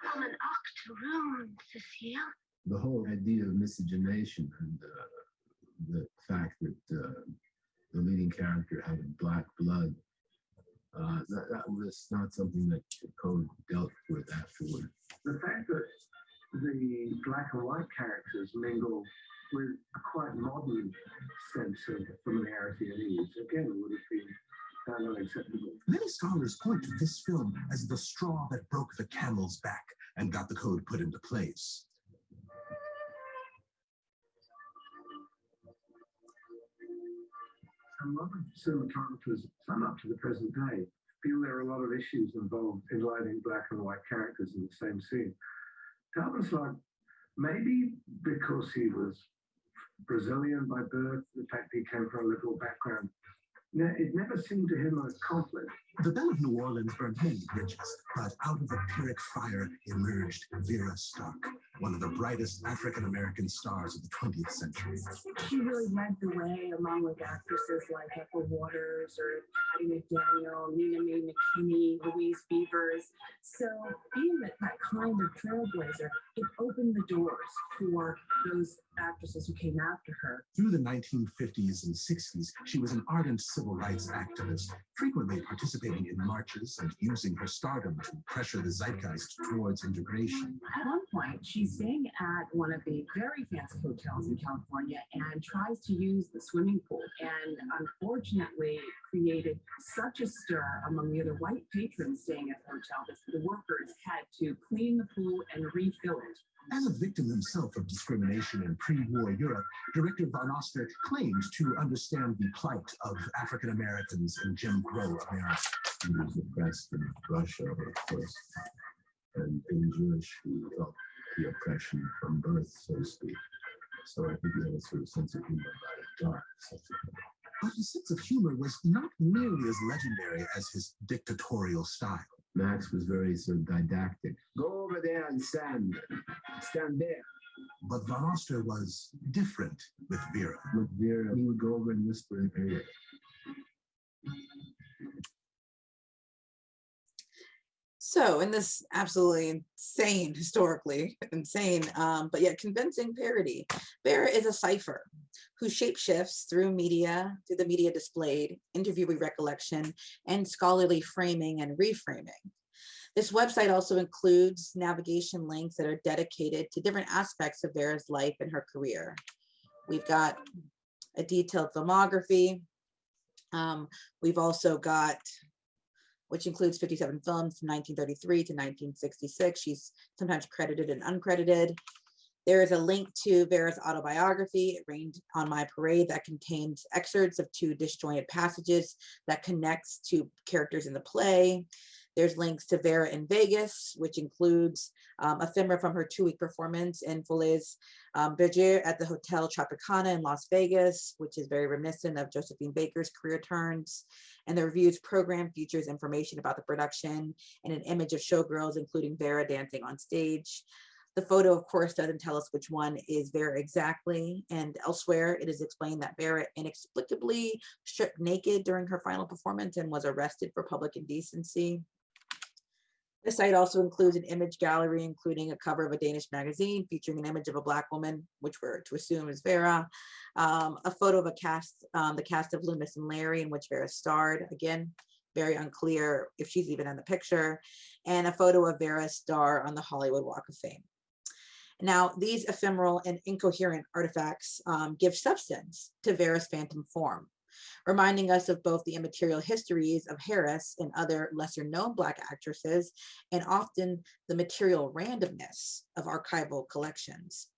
From an octoroon, Cecile. The whole idea of miscegenation and uh, the fact that uh, the leading character had black blood, uh, that, that was not something that the code dealt with afterward. The fact that the black and white characters mingle with a quite modern sense of familiarity and ease, again, would have been found unacceptable. Many scholars point to this film as the straw that broke the camel's back and got the code put into place. A lot of cinematographers, some up to the present day, feel there are a lot of issues involved in lighting black and white characters in the same scene. Like, maybe because he was Brazilian by birth, the fact he came from a liberal background, it never seemed to him a conflict. The Belle of New Orleans burned many bridges, but out of the Pyrrhic fire emerged Vera Stark, one of the brightest African American stars of the 20th century. She really led the way along with actresses like Ethel Waters or Hattie McDaniel, Nina Mae McKinney, Louise Beavers. So being that, that kind of trailblazer, it opened the doors for those actresses who came after her. Through the 1950s and 60s, she was an ardent civil rights activist, frequently participating in marches and using her stardom to pressure the zeitgeist towards integration. At one point, she's staying at one of the very fancy hotels in California and tries to use the swimming pool. And unfortunately, created such a stir among the other white patrons staying at the hotel that the workers had to clean the pool and refill it. As a victim himself of discrimination in pre-war Europe, director Von Oster claimed to understand the plight of African Americans in Jim Crow America. He was oppressed in Russia, of course, and being Jewish, he felt the oppression from birth, so to speak. So I think he had a sort of sense of humor about it, dark sense of humor. But his sense of humor was not nearly as legendary as his dictatorial style. Max was very sort of didactic. Go over there and stand. Stand there. But Von Oster was different with Vera. With Vera, he would go over and whisper in her ear. So, in this absolutely insane, historically insane, um, but yet convincing parody, Vera is a cipher who shapeshifts through media, through the media displayed, interviewee recollection, and scholarly framing and reframing. This website also includes navigation links that are dedicated to different aspects of Vera's life and her career. We've got a detailed filmography. Um, we've also got which includes 57 films from 1933 to 1966. She's sometimes credited and uncredited. There is a link to Vera's autobiography, It Rained on My Parade, that contains excerpts of two disjointed passages that connects to characters in the play. There's links to Vera in Vegas, which includes um, ephemera from her two-week performance in Folies um, Bergère at the Hotel Tropicana in Las Vegas, which is very reminiscent of Josephine Baker's career turns. And the review's program features information about the production and an image of showgirls, including Vera dancing on stage. The photo, of course, doesn't tell us which one is Vera exactly. And elsewhere, it is explained that Vera inexplicably stripped naked during her final performance and was arrested for public indecency. The site also includes an image gallery, including a cover of a Danish magazine featuring an image of a Black woman, which we're to assume is Vera, um, a photo of a cast, um, the cast of Loomis and Larry, in which Vera starred. Again, very unclear if she's even in the picture, and a photo of Vera's star on the Hollywood Walk of Fame. Now, these ephemeral and incoherent artifacts um, give substance to Vera's phantom form reminding us of both the immaterial histories of Harris and other lesser known Black actresses, and often the material randomness of archival collections.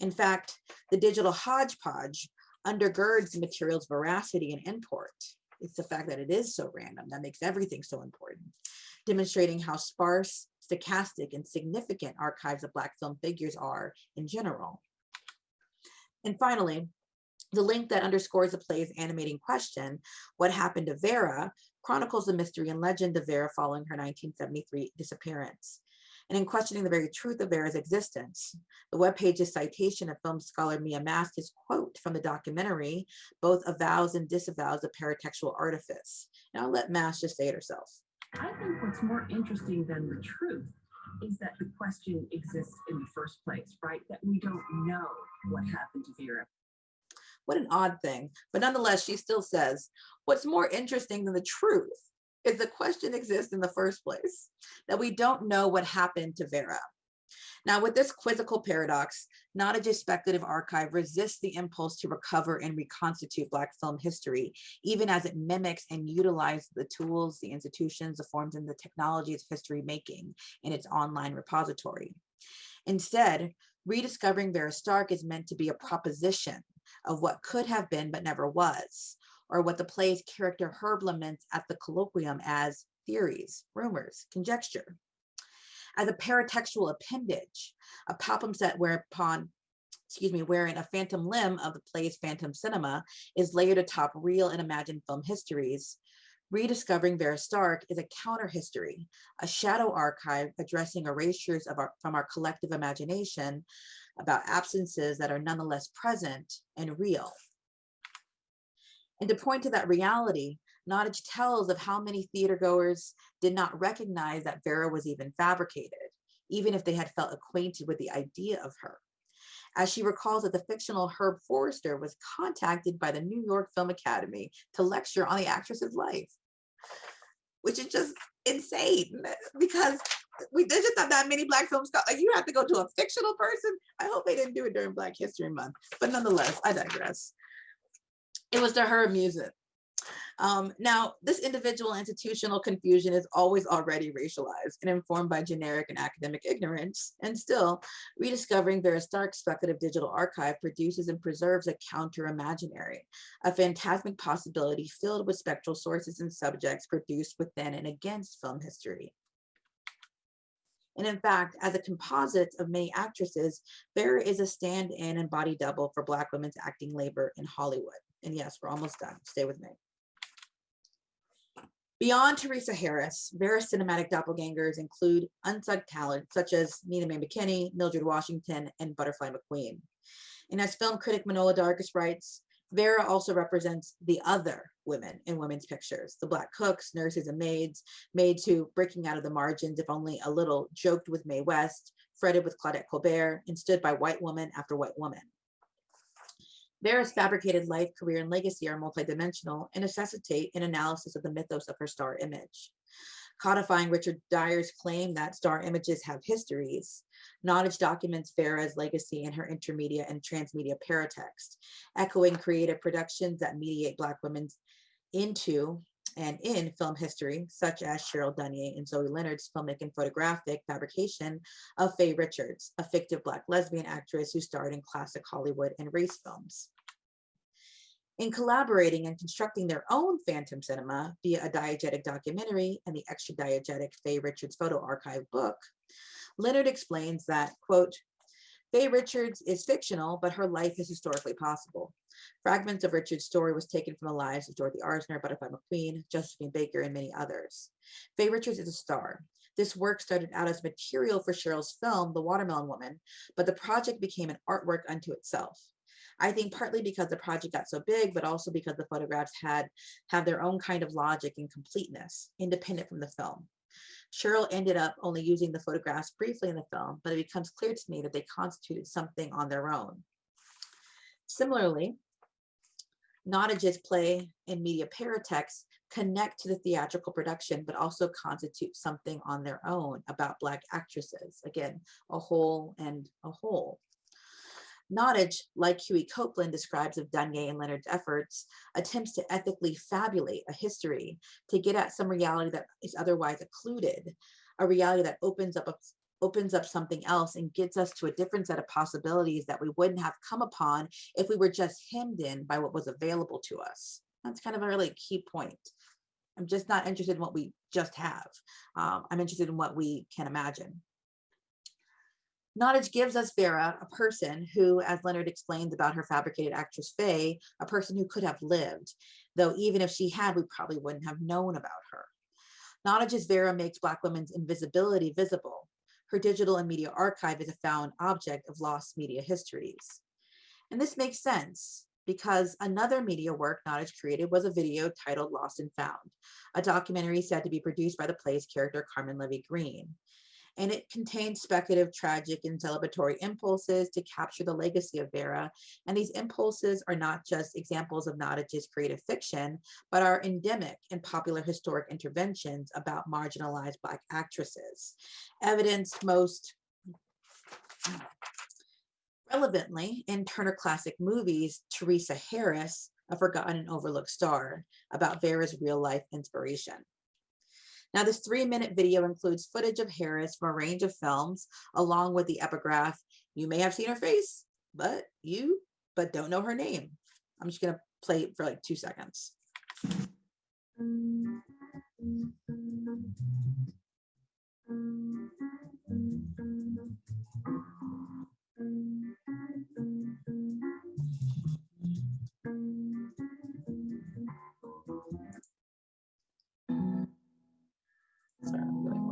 In fact, the digital hodgepodge undergirds the material's veracity and import. It's the fact that it is so random that makes everything so important, demonstrating how sparse, stochastic, and significant archives of Black film figures are in general. And finally, the link that underscores the play's animating question, What Happened to Vera, chronicles the mystery and legend of Vera following her 1973 disappearance. And in questioning the very truth of Vera's existence, the webpage's citation of film scholar Mia Mask's quote from the documentary both avows and disavows the paratextual artifice. And I'll let Mass just say it herself. I think what's more interesting than the truth is that the question exists in the first place, right? That we don't know what happened to Vera. What an odd thing. But nonetheless, she still says, what's more interesting than the truth is the question exists in the first place, that we don't know what happened to Vera. Now, with this quizzical paradox, not Nottage's speculative archive resists the impulse to recover and reconstitute Black film history, even as it mimics and utilizes the tools, the institutions, the forms, and the technologies of history making in its online repository. Instead, rediscovering Vera Stark is meant to be a proposition of what could have been but never was, or what the play's character Herb laments at the colloquium as theories, rumors, conjecture. As a paratextual appendage, a palimpsest whereupon, excuse me, wherein a phantom limb of the play's phantom cinema is layered atop real and imagined film histories, Rediscovering Vera Stark is a counter history, a shadow archive addressing erasures of our, from our collective imagination about absences that are nonetheless present and real. And to point to that reality, Nottage tells of how many theatergoers did not recognize that Vera was even fabricated, even if they had felt acquainted with the idea of her. As she recalls that the fictional Herb Forrester was contacted by the New York Film Academy to lecture on the actress's life, which is just insane because we there's just not that many black films. Like you have to go to a fictional person. I hope they didn't do it during Black History Month, but nonetheless, I digress. It was to her music. Um, now, this individual institutional confusion is always already racialized and informed by generic and academic ignorance. And still, rediscovering Vera Stark's speculative digital archive produces and preserves a counter-imaginary, a phantasmic possibility filled with spectral sources and subjects produced within and against film history. And in fact, as a composite of many actresses, Vera is a stand-in and body double for Black women's acting labor in Hollywood. And yes, we're almost done. Stay with me. Beyond Theresa Harris, Vera's cinematic doppelgangers include unsung talent such as Nina Mae McKinney, Mildred Washington, and Butterfly McQueen. And as film critic Manohla Dargis writes, Vera also represents the other women in women's pictures, the black cooks, nurses, and maids, maids who, breaking out of the margins, if only a little, joked with Mae West, fretted with Claudette Colbert, and stood by white woman after white woman. Vera's fabricated life, career, and legacy are multidimensional and necessitate an analysis of the mythos of her star image. Codifying Richard Dyer's claim that star images have histories, Nottage documents Vera's legacy in her intermedia and transmedia paratext, echoing creative productions that mediate Black women into and in film history, such as Cheryl Dunye and Zoe Leonard's filmic and photographic fabrication of Fae Richards, a fictive Black lesbian actress who starred in classic Hollywood and race films. In collaborating and constructing their own phantom cinema via a diegetic documentary and the extra diegetic Fae Richards photo archive book, Leonard explains that, quote, Fae Richards is fictional, but her life is historically possible. Fragments of Richard's story was taken from the lives of Dorothy Arzner, Butterfly McQueen, Josephine Baker, and many others. Fae Richards is a star. This work started out as material for Cheryl's film, The Watermelon Woman, but the project became an artwork unto itself. I think partly because the project got so big, but also because the photographs had have their own kind of logic and completeness, independent from the film. Cheryl ended up only using the photographs briefly in the film, but it becomes clear to me that they constituted something on their own. Similarly, Nottage's play and media paratexts connect to the theatrical production, but also constitute something on their own about Black actresses. Again, a whole and a whole. Nottage, like Huey Copeland describes of Dunye and Leonard's efforts, attempts to ethically fabulate a history to get at some reality that is otherwise occluded, a reality that opens up a, opens up something else and gets us to a different set of possibilities that we wouldn't have come upon if we were just hemmed in by what was available to us. That's kind of a really key point. I'm just not interested in what we just have. Um, I'm interested in what we can imagine. Nottage gives us Vera, a person who, as Leonard explains about her fabricated actress Fae, a person who could have lived, though even if she had, we probably wouldn't have known about her. Nottage's Vera makes Black women's invisibility visible, her digital and media archive is a found object of lost media histories. And this makes sense because another media work Nottage created was a video titled Lost and Found, a documentary said to be produced by the play's character Carmen Levy Green and it contains speculative, tragic, and celebratory impulses to capture the legacy of Vera. And these impulses are not just examples of Nottage's creative fiction, but are endemic in popular historic interventions about marginalized Black actresses. Evidenced most relevantly in Turner Classic Movies, Theresa Harris, a forgotten and overlooked star, about Vera's real life inspiration. Now, this three minute video includes footage of Harris from a range of films, along with the epigraph, you may have seen her face, but you, but don't know her name. I'm just gonna play it for like two seconds. Sorry,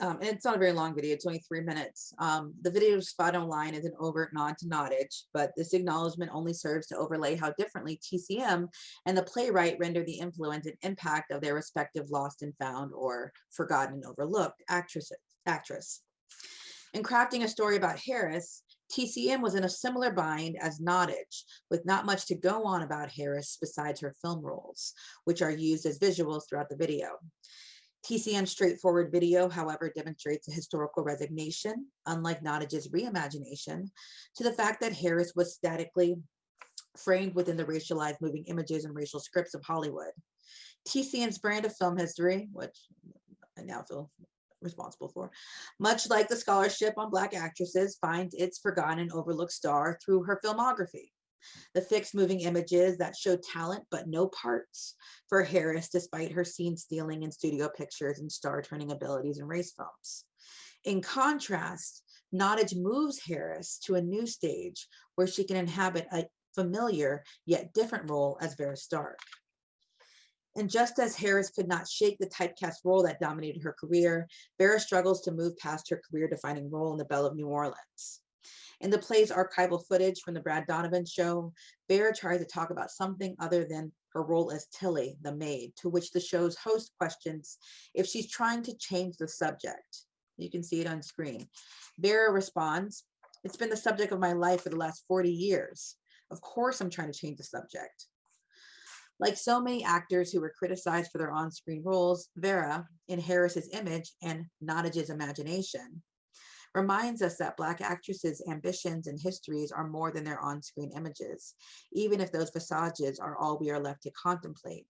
um, and it's not a very long video, it's only three minutes. Um, the video spot online is an overt nod to Nottage, but this acknowledgement only serves to overlay how differently TCM and the playwright render the influence and impact of their respective lost and found or forgotten and overlooked actresses, actress. In crafting a story about Harris, TCM was in a similar bind as Nottage, with not much to go on about Harris besides her film roles, which are used as visuals throughout the video. TCM's straightforward video, however, demonstrates a historical resignation, unlike Nottage's reimagination, to the fact that Harris was statically framed within the racialized moving images and racial scripts of Hollywood. TCM's brand of film history, which I now feel responsible for, much like the scholarship on Black actresses, finds its forgotten and overlooked star through her filmography the fixed moving images that show talent but no parts for Harris, despite her scene stealing in studio pictures and star turning abilities in race films. In contrast, Nottage moves Harris to a new stage where she can inhabit a familiar yet different role as Vera Stark. And just as Harris could not shake the typecast role that dominated her career, Vera struggles to move past her career defining role in the Belle of New Orleans. In the play's archival footage from the Brad Donovan show, Vera tries to talk about something other than her role as Tilly, the maid, to which the show's host questions if she's trying to change the subject. You can see it on screen. Vera responds, It's been the subject of my life for the last 40 years. Of course, I'm trying to change the subject. Like so many actors who were criticized for their on screen roles, Vera, in Harris's image and Nottage's imagination, reminds us that Black actresses' ambitions and histories are more than their on-screen images, even if those visages are all we are left to contemplate.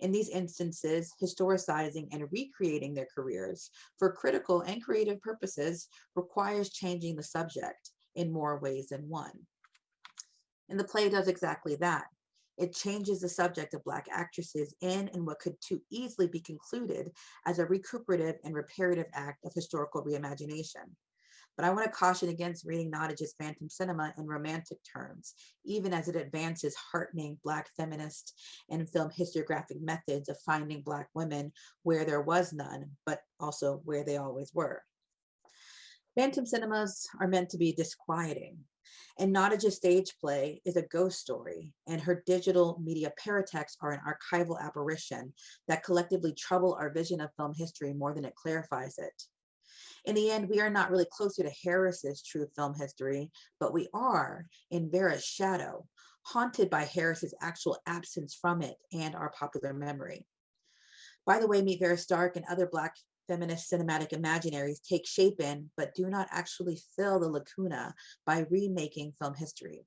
In these instances, historicizing and recreating their careers for critical and creative purposes requires changing the subject in more ways than one. And the play does exactly that. It changes the subject of Black actresses in and what could too easily be concluded as a recuperative and reparative act of historical reimagination. But I want to caution against reading Nottage's Phantom Cinema in romantic terms, even as it advances heartening Black feminist and film historiographic methods of finding Black women where there was none, but also where they always were. Phantom cinemas are meant to be disquieting, and Nottage's stage play is a ghost story, and her digital media paratexts are an archival apparition that collectively trouble our vision of film history more than it clarifies it. In the end, we are not really closer to Harris's true film history, but we are in Vera's shadow, haunted by Harris's actual absence from it and our popular memory. By the way, Meet Vera Stark and other Black feminist cinematic imaginaries take shape in, but do not actually fill the lacuna by remaking film history.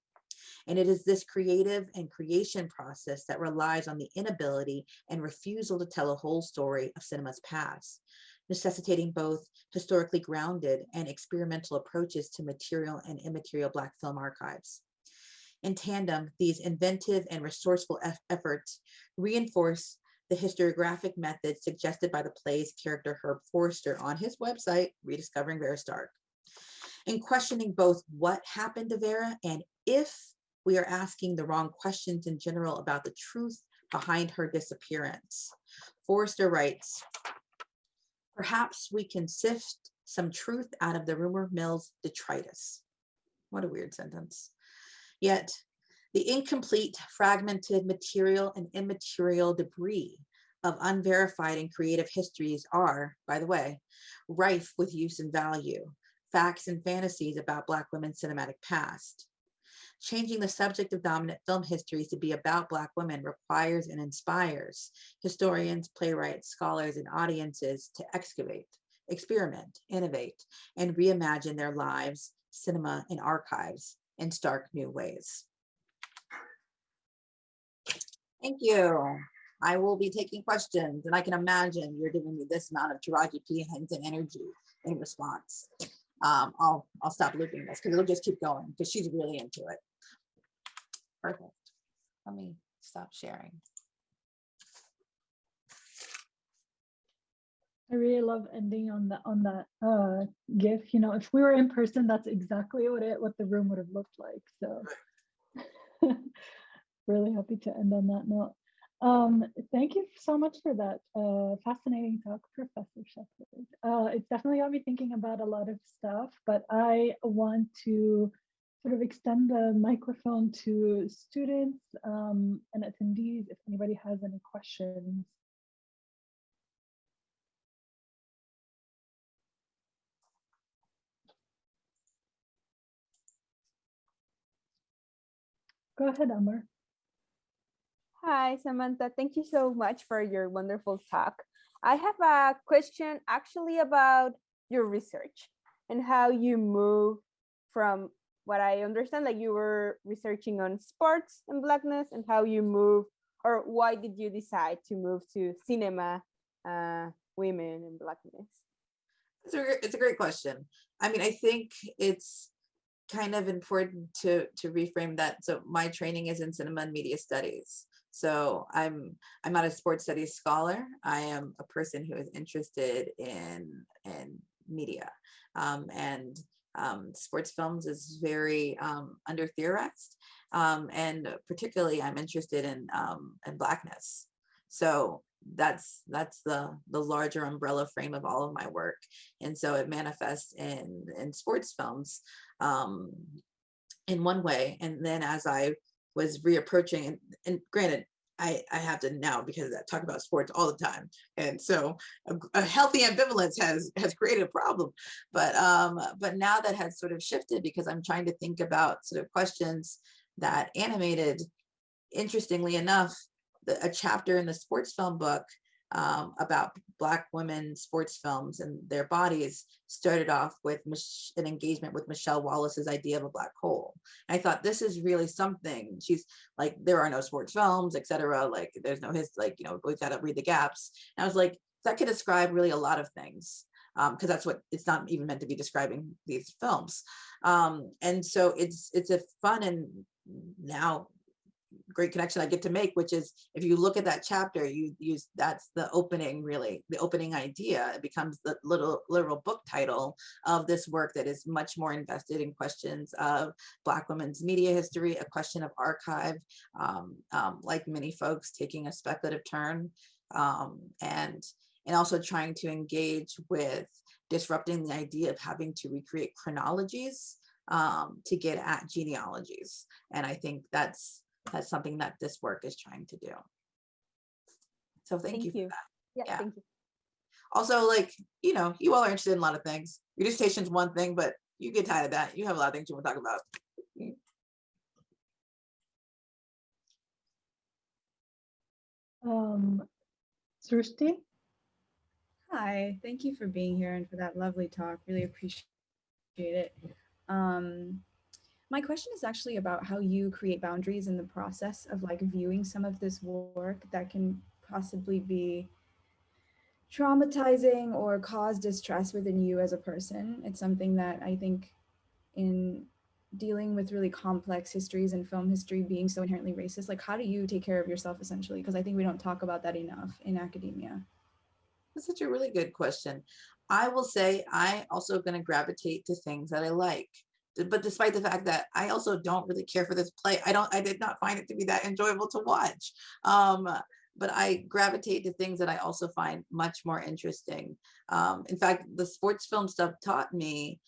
And it is this creative and creation process that relies on the inability and refusal to tell a whole story of cinema's past, necessitating both historically grounded and experimental approaches to material and immaterial Black film archives. In tandem, these inventive and resourceful efforts reinforce the historiographic method suggested by the play's character Herb Forrester on his website, Rediscovering Vera Stark. In questioning both what happened to Vera and if we are asking the wrong questions in general about the truth behind her disappearance. Forrester writes, perhaps we can sift some truth out of the rumor mill's detritus. What a weird sentence. Yet the incomplete, fragmented material and immaterial debris of unverified and creative histories are, by the way, rife with use and value, facts and fantasies about Black women's cinematic past. Changing the subject of dominant film histories to be about Black women requires and inspires historians, playwrights, scholars, and audiences to excavate, experiment, innovate, and reimagine their lives, cinema, and archives in stark new ways. Thank you. I will be taking questions and I can imagine you're giving me this amount of Taraji P Henson energy in response. Um, I'll, I'll stop looping this because it'll just keep going because she's really into it. Perfect. Let me stop sharing. I really love ending on that on that uh gif. You know, if we were in person, that's exactly what it what the room would have looked like. So really happy to end on that note. Um, thank you so much for that uh, fascinating talk, Professor Sheppard. Uh, it's definitely got me thinking about a lot of stuff, but I want to sort of extend the microphone to students um, and attendees if anybody has any questions. Go ahead, Amber. Hi, Samantha. Thank you so much for your wonderful talk. I have a question actually about your research and how you move from what I understand, like you were researching on sports and blackness and how you move, or why did you decide to move to cinema, uh, women and blackness? It's a, it's a great question. I mean, I think it's kind of important to to reframe that. So my training is in cinema and media studies. So I'm I'm not a sports studies scholar. I am a person who is interested in in media, um, and um, sports films is very um, under theorized, um, and particularly I'm interested in um, in blackness. So that's that's the the larger umbrella frame of all of my work, and so it manifests in in sports films um, in one way, and then as I was reapproaching and, and granted I, I have to now because I talk about sports all the time. And so a, a healthy ambivalence has has created a problem. But um, but now that has sort of shifted because I'm trying to think about sort of questions that animated, interestingly enough, the, a chapter in the sports film book um, about Black women sports films and their bodies started off with an engagement with Michelle Wallace's idea of a black hole. And I thought this is really something. She's like, there are no sports films, et cetera. Like, there's no his, like, you know, we've got to read the gaps. And I was like, that could describe really a lot of things because that's what it's not even meant to be describing these films. Um, and so it's it's a fun and now great connection I get to make, which is if you look at that chapter, you use that's the opening, really, the opening idea. It becomes the little literal book title of this work that is much more invested in questions of Black women's media history, a question of archive, um, um, like many folks taking a speculative turn, um, and and also trying to engage with disrupting the idea of having to recreate chronologies um, to get at genealogies. And I think that's that's something that this work is trying to do. So thank, thank you. you. Yeah, yeah, thank you. Also, like, you know, you all are interested in a lot of things. Your is one thing, but you get tired of that. You have a lot of things you want to talk about. Um, Srushti? Hi, thank you for being here and for that lovely talk. Really appreciate it. Um, my question is actually about how you create boundaries in the process of like viewing some of this work that can possibly be traumatizing or cause distress within you as a person. It's something that I think in dealing with really complex histories and film history being so inherently racist, like how do you take care of yourself essentially? Because I think we don't talk about that enough in academia. That's such a really good question. I will say I also going to gravitate to things that I like. But despite the fact that I also don't really care for this play, I don't I did not find it to be that enjoyable to watch. Um, but I gravitate to things that I also find much more interesting. Um, in fact, the sports film stuff taught me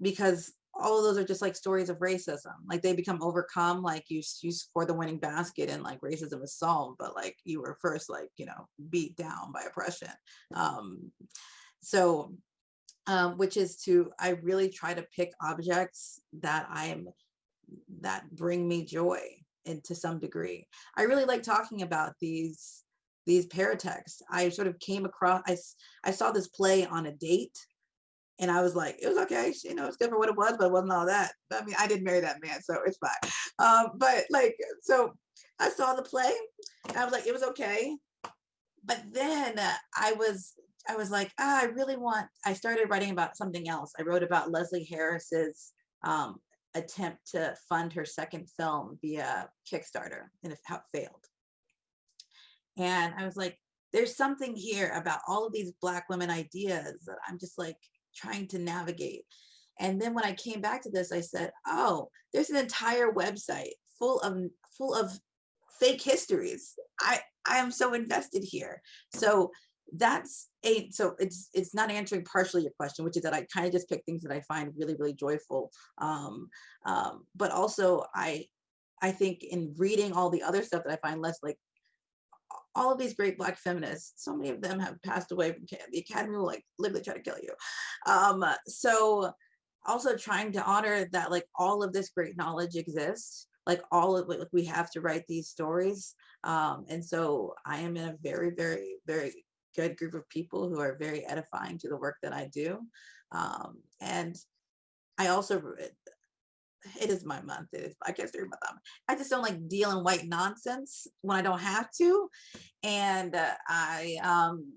because all of those are just like stories of racism. Like they become overcome, like you you score the winning basket and like racism is solved, but like you were first like you know beat down by oppression. Um, so, um, which is to I really try to pick objects that I'm that bring me joy and to some degree. I really like talking about these these paratexts. I sort of came across I, I saw this play on a date and I was like, it was okay, you know, it's good for what it was, but it wasn't all that. I mean, I didn't marry that man, so it's fine. Um, but like, so I saw the play, and I was like, it was okay. But then uh, I was, I was like, ah, I really want. I started writing about something else. I wrote about Leslie Harris's um, attempt to fund her second film via Kickstarter, and how it failed. And I was like, there's something here about all of these Black women ideas that I'm just like trying to navigate. And then when I came back to this, I said, oh, there's an entire website full of full of fake histories. I I am so invested here. So that's a so it's it's not answering partially your question, which is that I kind of just pick things that I find really really joyful. Um, um, but also I I think in reading all the other stuff that I find less like all of these great black feminists, so many of them have passed away from the academy will like literally try to kill you. Um, so also trying to honor that like all of this great knowledge exists, like all of like we have to write these stories. Um, and so I am in a very, very, very good group of people who are very edifying to the work that I do. Um, and I also it is my month. It is I can't say my thumb. I just don't like dealing white nonsense when I don't have to. And uh, I um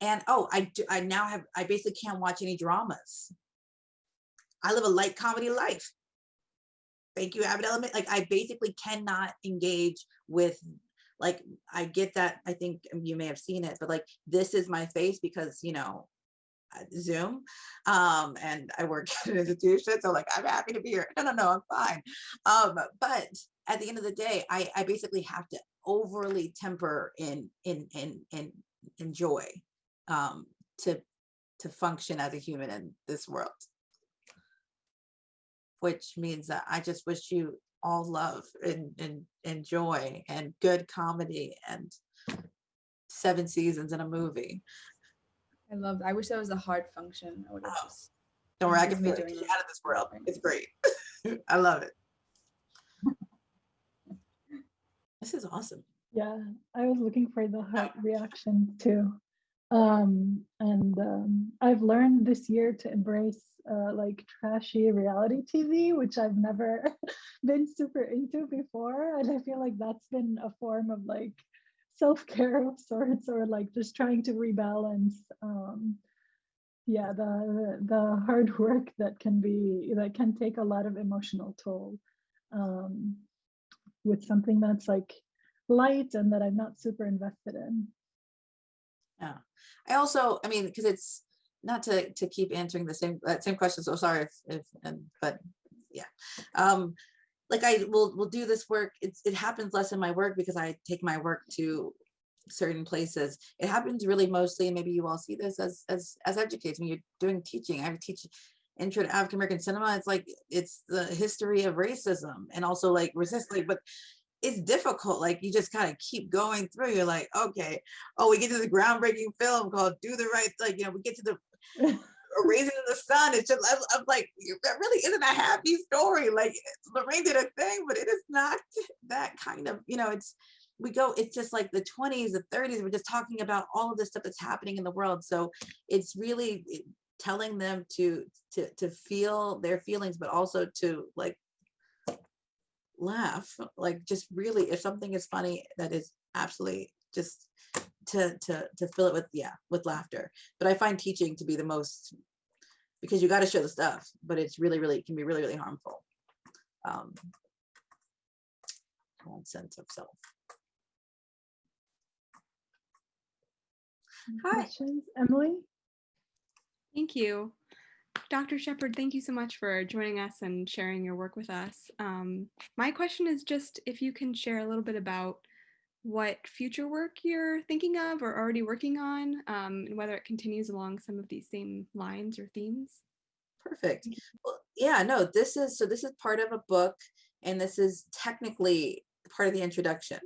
and oh I do I now have I basically can't watch any dramas. I live a light comedy life. Thank you, Abbott Element. Like I basically cannot engage with like I get that I think you may have seen it, but like this is my face because you know Zoom, um, and I work at an institution, so like I'm happy to be here. No, no, no, I'm fine. Um, but at the end of the day, I, I basically have to overly temper in in in in in joy um, to to function as a human in this world. Which means that I just wish you all love and and, and joy and good comedy and seven seasons in a movie. I love. I wish that was a hard function. I would have Oh, just. Don't worry, I can is me feel it. doing Get this. out of this world. It's great. I love it. This is awesome. Yeah, I was looking for the heart reaction too. Um, and um, I've learned this year to embrace uh, like trashy reality TV, which I've never been super into before. And I feel like that's been a form of like self-care of sorts, or like just trying to rebalance. Um, yeah, the the hard work that can be that can take a lot of emotional toll um, with something that's like light and that I'm not super invested in. Yeah. I also, I mean, because it's not to to keep answering the same that same question. So sorry if, if and but yeah. Um like I will will do this work. It's it happens less in my work because I take my work to certain places. It happens really mostly, and maybe you all see this as as as educators when you're doing teaching. I teach intro to African American cinema. It's like it's the history of racism and also like resist like but it's difficult. Like you just kind of keep going through. You're like, okay, oh, we get to the groundbreaking film called "Do the Right." Like you know, we get to the Raisin in the Sun. It's just I'm, I'm like, that really isn't a happy story. Like Lorraine did a thing, but it is not that kind of. You know, it's we go, it's just like the 20s, the 30s, we're just talking about all of this stuff that's happening in the world. So it's really telling them to to to feel their feelings, but also to like laugh. Like just really, if something is funny, that is absolutely just to to to fill it with yeah with laughter. But I find teaching to be the most because you got to show the stuff, but it's really really can be really really harmful. Um, own sense of self. Any Hi. Questions, Emily? Thank you. Dr. Sheppard, thank you so much for joining us and sharing your work with us. Um, my question is just if you can share a little bit about what future work you're thinking of or already working on, um, and whether it continues along some of these same lines or themes. Perfect. Well, yeah, no, this is so this is part of a book and this is technically part of the introduction.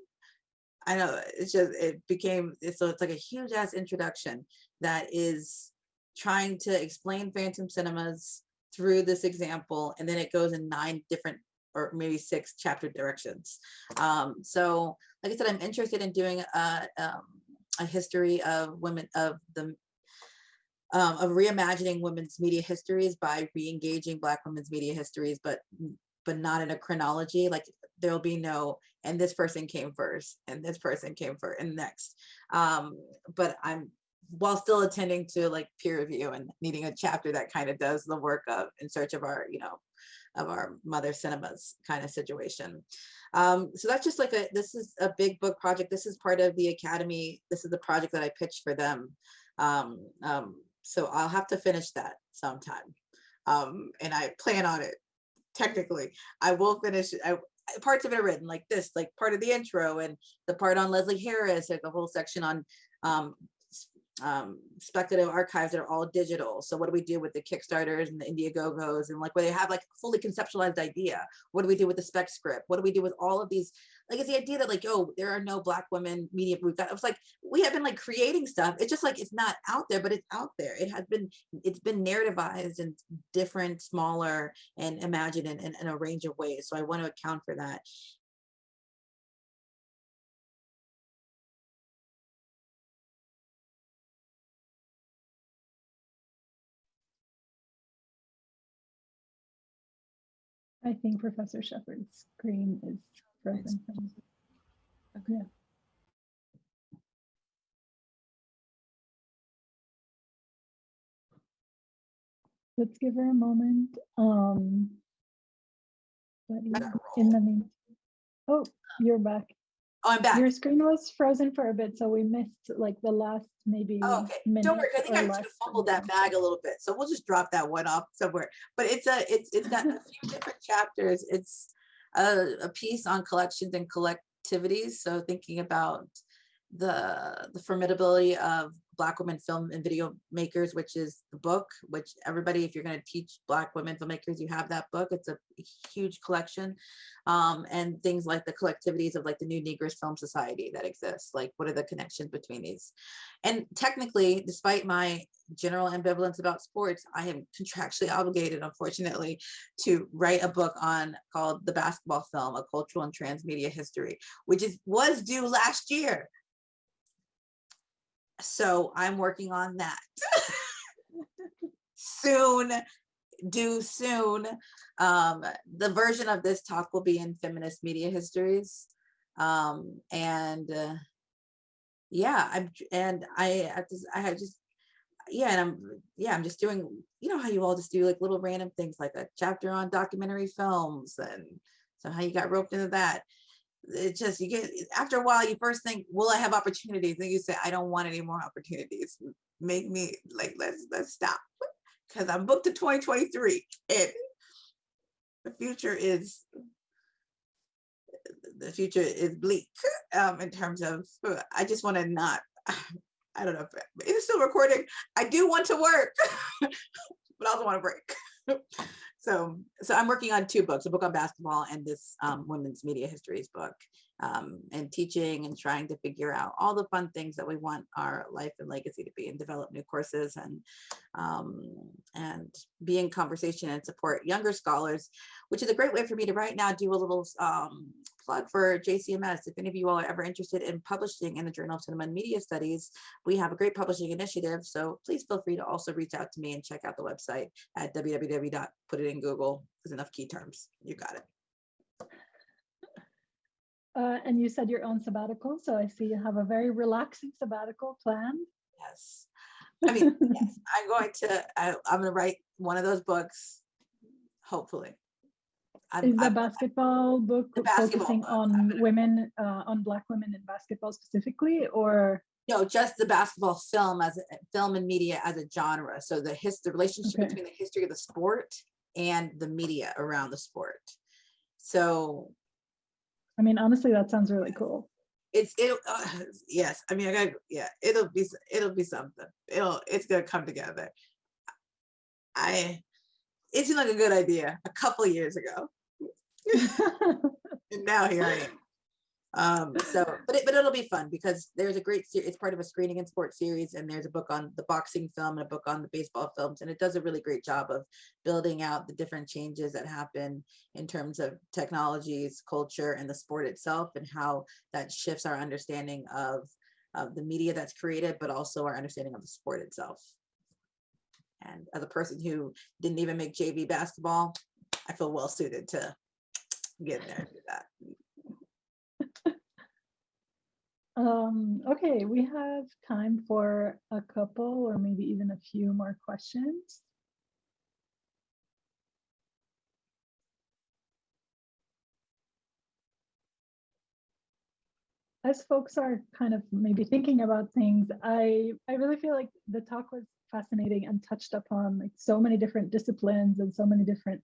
I know it's just it became so it's like a huge ass introduction that is trying to explain phantom cinemas through this example and then it goes in nine different or maybe six chapter directions. Um, so like I said, I'm interested in doing a, um, a history of women of the um, of reimagining women's media histories by re-engaging Black women's media histories, but but not in a chronology. Like there'll be no, and this person came first, and this person came first, and next. Um, but I'm while still attending to like peer review and needing a chapter that kind of does the work of in search of our, you know, of our mother cinemas kind of situation. Um, so that's just like a, this is a big book project. This is part of the Academy. This is the project that I pitched for them. Um, um, so I'll have to finish that sometime. Um, and I plan on it. Technically, I will finish. I, parts of it are written like this, like part of the intro and the part on Leslie Harris, like the whole section on um, um, speculative archives that are all digital. So what do we do with the Kickstarters and the Indiegogo's and like where they have like fully conceptualized idea? What do we do with the spec script? What do we do with all of these? Like it's the idea that like, oh, there are no black women media. We've got, it was like, we have been like creating stuff. It's just like, it's not out there, but it's out there. It has been, it's been narrativized in different, smaller and imagined in, in, in a range of ways. So I want to account for that. I think Professor Sheppard's screen is frozen. from- Yeah. Let's give her a moment. Um, but in the meantime, oh, you're back. Oh, I'm back. Your screen was frozen for a bit, so we missed like the last maybe. Oh, okay. minute Don't worry. I think I just fumbled that bag a little bit. So we'll just drop that one off somewhere. But it's a, it's, it's got a few different chapters. It's a, a piece on collections and collectivities. So thinking about the, the formidability of Black women film and video makers, which is the book, which everybody, if you're going to teach Black women filmmakers, you have that book. It's a huge collection. Um, and things like the collectivities of like the New Negroes Film Society that exists. Like, what are the connections between these? And technically, despite my general ambivalence about sports, I am contractually obligated, unfortunately, to write a book on called The Basketball Film, A Cultural and Transmedia History, which is was due last year. So I'm working on that. soon, due soon. Um, the version of this talk will be in feminist media histories. Um, and uh, yeah, I'm and I I I just yeah, and I'm yeah, I'm just doing you know how you all just do like little random things like a chapter on documentary films and so how you got roped into that. It just you get after a while you first think, will I have opportunities? Then you say, I don't want any more opportunities. Make me like let's let's stop because I'm booked to 2023 and the future is the future is bleak um, in terms of uh, I just want to not I don't know if it's still recording. I do want to work, but I also want to break. so so I'm working on two books, a book on basketball and this um, women's media histories book. Um, and teaching and trying to figure out all the fun things that we want our life and legacy to be and develop new courses and um, and be in conversation and support younger scholars which is a great way for me to right now do a little um, plug for JCMS. If any of you all are ever interested in publishing in the Journal of Cinema and Media Studies, we have a great publishing initiative. So please feel free to also reach out to me and check out the website at www. Put it in Google. There's enough key terms. You got it. Uh, and you said your own sabbatical, so I see you have a very relaxing sabbatical planned. Yes. I mean, yes, I'm going to, I, I'm going to write one of those books, hopefully. I'm- Is the I'm- basketball book The basketball focusing book, on women, uh, on Black women in basketball specifically, or? No, just the basketball film as a film and media as a genre. So the his the relationship Okay. between the history of the sport and the media around the sport. So I mean, honestly, that sounds really cool. it's it uh, yes. I mean, I got yeah. It'll be it'll be something. It'll it's gonna come together. I it seemed like a good idea a couple years ago, and now here I am. Um, so, but it, but it'll be fun because there's a great series. It's part of a screening and sports series, and there's a book on the boxing film and a book on the baseball films, and it does a really great job of building out the different changes that happen in terms of technologies, culture, and the sport itself, and how that shifts our understanding of of the media that's created, but also our understanding of the sport itself. And as a person who didn't even make JV basketball, I feel well suited to get there do that. Um, okay, we have time for a couple or maybe even a few more questions. As folks are kind of maybe thinking about things, I I really feel like the talk was fascinating and touched upon like so many different disciplines and so many different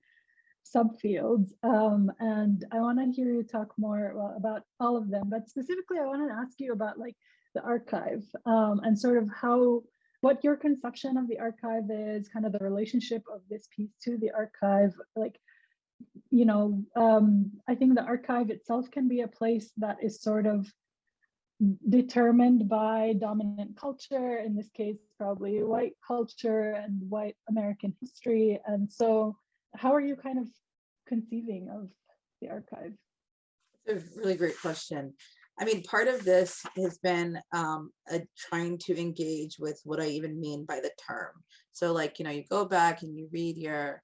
subfields. Um, and I want to hear you talk more well, about all of them, but specifically, I want to ask you about like the archive um, and sort of how, what your conception of the archive is, kind of the relationship of this piece to the archive. Like, you know, um, I think the archive itself can be a place that is sort of determined by dominant culture, in this case, probably white culture and white American history. And so, how are you kind of conceiving of the archive? It's a really great question. I mean, part of this has been um, a, trying to engage with what I even mean by the term. So like, you know, you go back and you read your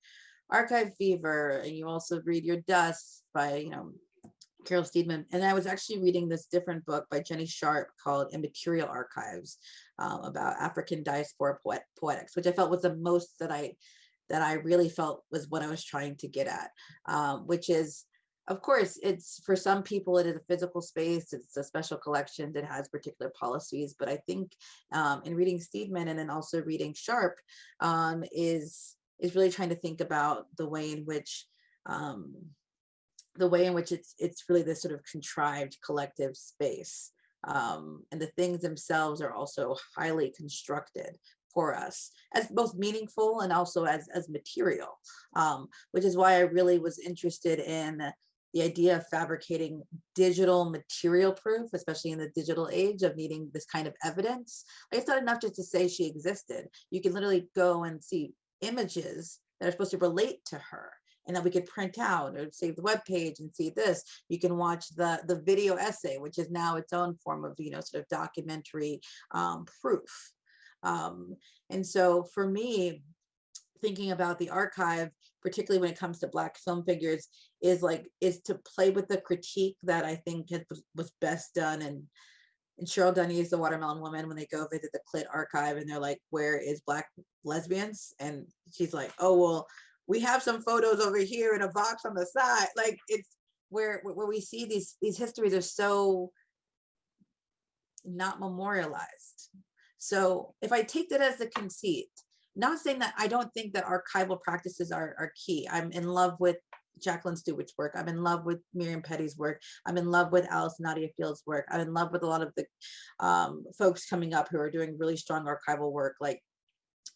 archive fever and you also read your dust by, you know, Carol Steedman. And I was actually reading this different book by Jenny Sharpe called Immaterial Archives um, about African diaspora poet, poetics, which I felt was the most that I that I really felt was what I was trying to get at, um, which is, of course, it's for some people, it is a physical space, it's a special collection that has particular policies. But I think um, in reading Steedman and then also reading Sharpe um, is, is really trying to think about the way in which um, the way in which it's it's really this sort of contrived collective space. Um, and the things themselves are also highly constructed for us as both meaningful and also as as material um, which is why i really was interested in the idea of fabricating digital material proof especially in the digital age of needing this kind of evidence. It's not enough just to say she existed. You can literally go and see images that are supposed to relate to her and that we could print out or save the web page and see this. You can watch the the video essay which is now its own form of you know sort of documentary um, proof um, and so for me, thinking about the archive, particularly when it comes to Black film figures, is like is to play with the critique that I think has, was best done. And and Cheryl is the Watermelon Woman when they go visit the Clit archive and they're like, "Where is Black lesbians?" And she's like, "Oh well, we have some photos over here in a box on the side." Like it's where where we see these these histories are so not memorialized so if I take that as a conceit, not saying that I don't think that archival practices are, are key. I'm in love with Jacqueline Stewart's work. I'm in love with Miriam Petty's work. I'm in love with Allyson Nadia Field's work. I'm in love with a lot of the um, folks coming up who are doing really strong archival work like,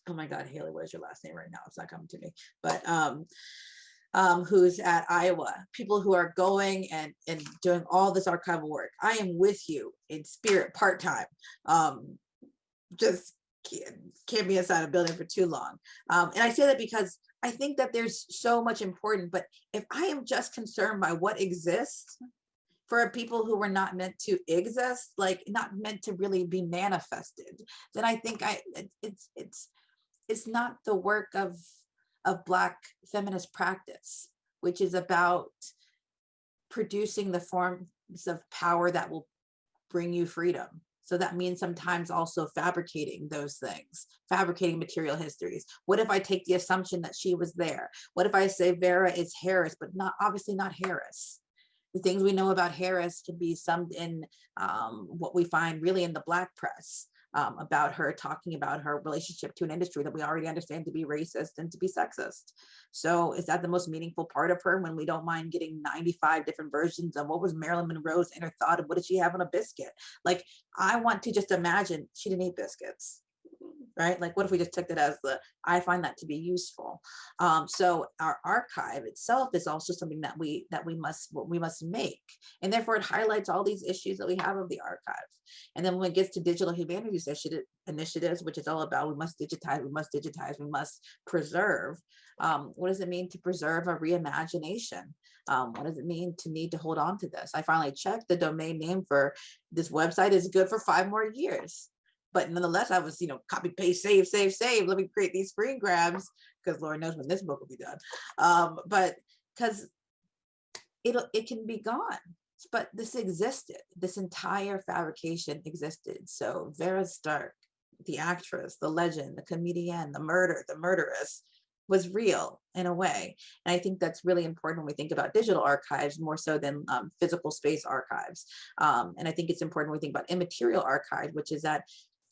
oh my God, Haley, what is your last name right now? It's not coming to me, but um, um, who's at Iowa, people who are going and, and doing all this archival work. I am with you in spirit part-time. Um, just can't, be inside a building for too long. Um, and I say that because I think that there's so much important, but if I am just concerned by what exists for people who were not meant to exist, like not meant to really be manifested, then I think I it- it's it's it's not the work of of black feminist practice, which is about producing the forms of power that will bring you freedom. So that means sometimes also fabricating those things, fabricating material histories. What if I take the assumption that she was there? What if I say Vera is Harris, but not obviously not Harris? The things we know about Harris can be summed in um, what we find really in the Black press um, about her talking about her relationship to an industry that we already understand to be racist and to be sexist. So is that the most meaningful part of her when we don't mind getting 95 different versions of what was Marilyn Monroe's inner thought of what did she have on a biscuit? Like, I want to just imagine she didn't eat biscuits, right? Like, what if we just took that as the, I find that to be useful. Um, so our archive itself is also something that we, that we must, we must make. And therefore it highlights all these issues that we have of the archive. And then when it gets to digital humanities initiative- initiatives, which is all about, we must digitize, we must digitize, we must preserve. Um, what does it mean to preserve a reimagination? Um, what does it mean to need to hold on to this? I finally checked the domain name for this website is good for five more years. But nonetheless, I was, you know, copy, paste, save, save, save. Let me create these screen grabs because Lord knows when this book will be done. Um, but because it'll it can be gone. But this existed. This entire fabrication existed. So Vera Stark, the actress, the legend, the comedian, the murder, the murderess, was real in a way. And I think that's really important when we think about digital archives more so than um, physical space archives. Um, and I think it's important when we think about immaterial archive, which is that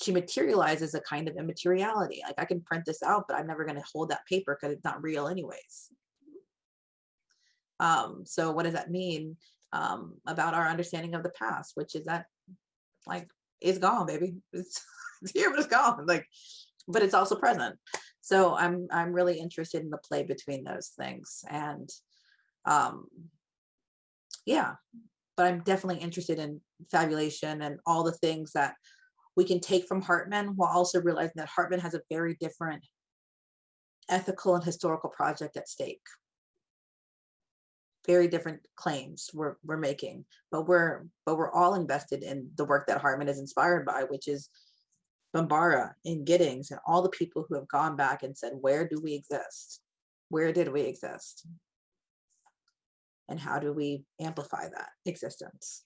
she materializes a kind of immateriality. Like I can print this out, but I'm never going to hold that paper because it's not real anyways. Um, so what does that mean um, about our understanding of the past, which is that like it's gone, baby. It's, it's here, but it's gone. Like, but it's also present. So I'm I'm really interested in the play between those things. And um, yeah, but I'm definitely interested in fabulation and all the things that we can take from Hartman while also realizing that Hartman has a very different ethical and historical project at stake. Very different claims we're, we're making, but we're but we're all invested in the work that Hartman is inspired by, which is Bambara and Giddings and all the people who have gone back and said, where do we exist? Where did we exist? And how do we amplify that existence?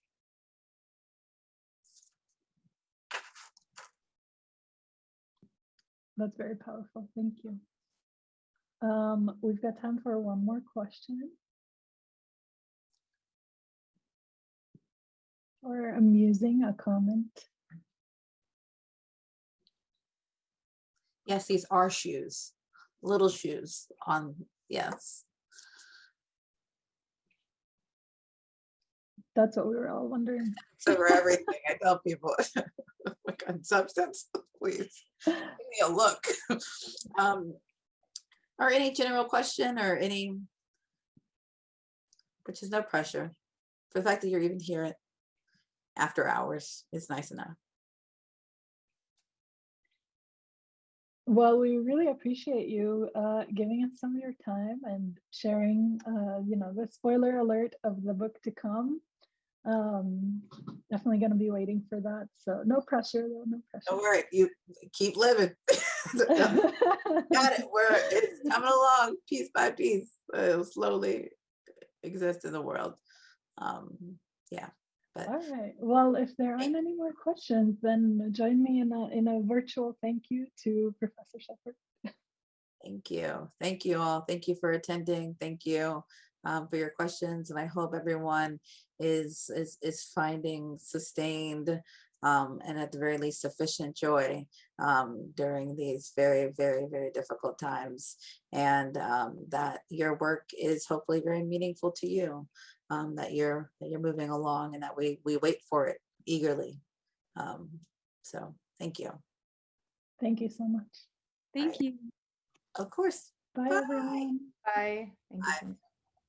That's very powerful. Thank you. Um, we've got time for one more question. Or amusing, a comment. Yes, these are shoes, little shoes on, yes. That's what we were all wondering. So for everything, I tell people, look on substance, please, give me a look. Um, Or any general question or any, which is no pressure. For the fact that you're even here after hours is nice enough. Well, we really appreciate you uh, giving us some of your time and sharing, uh, you know, the spoiler alert of the book to come. Um, definitely going to be waiting for that. So no pressure, though, no Don't worry, you keep living. Got it, we're it's coming along piece by piece. It'll slowly exist in the world. Um, yeah, but All right. Well, if there aren't any more questions, then join me in a in a virtual thank you to Professor Sheppard. Thank you. Thank you all. Thank you for attending. Thank you um, for your questions. And I hope everyone is is is finding sustained um, and at the very least sufficient joy um, during these very, very, very difficult times. And um, that your work is hopefully very meaningful to you, um, that you're that you're moving along and that we we wait for it eagerly. Um, so thank you. Thank you so much. Thank you. Of course. Bye, Bye. everyone. Bye. Thank you so much.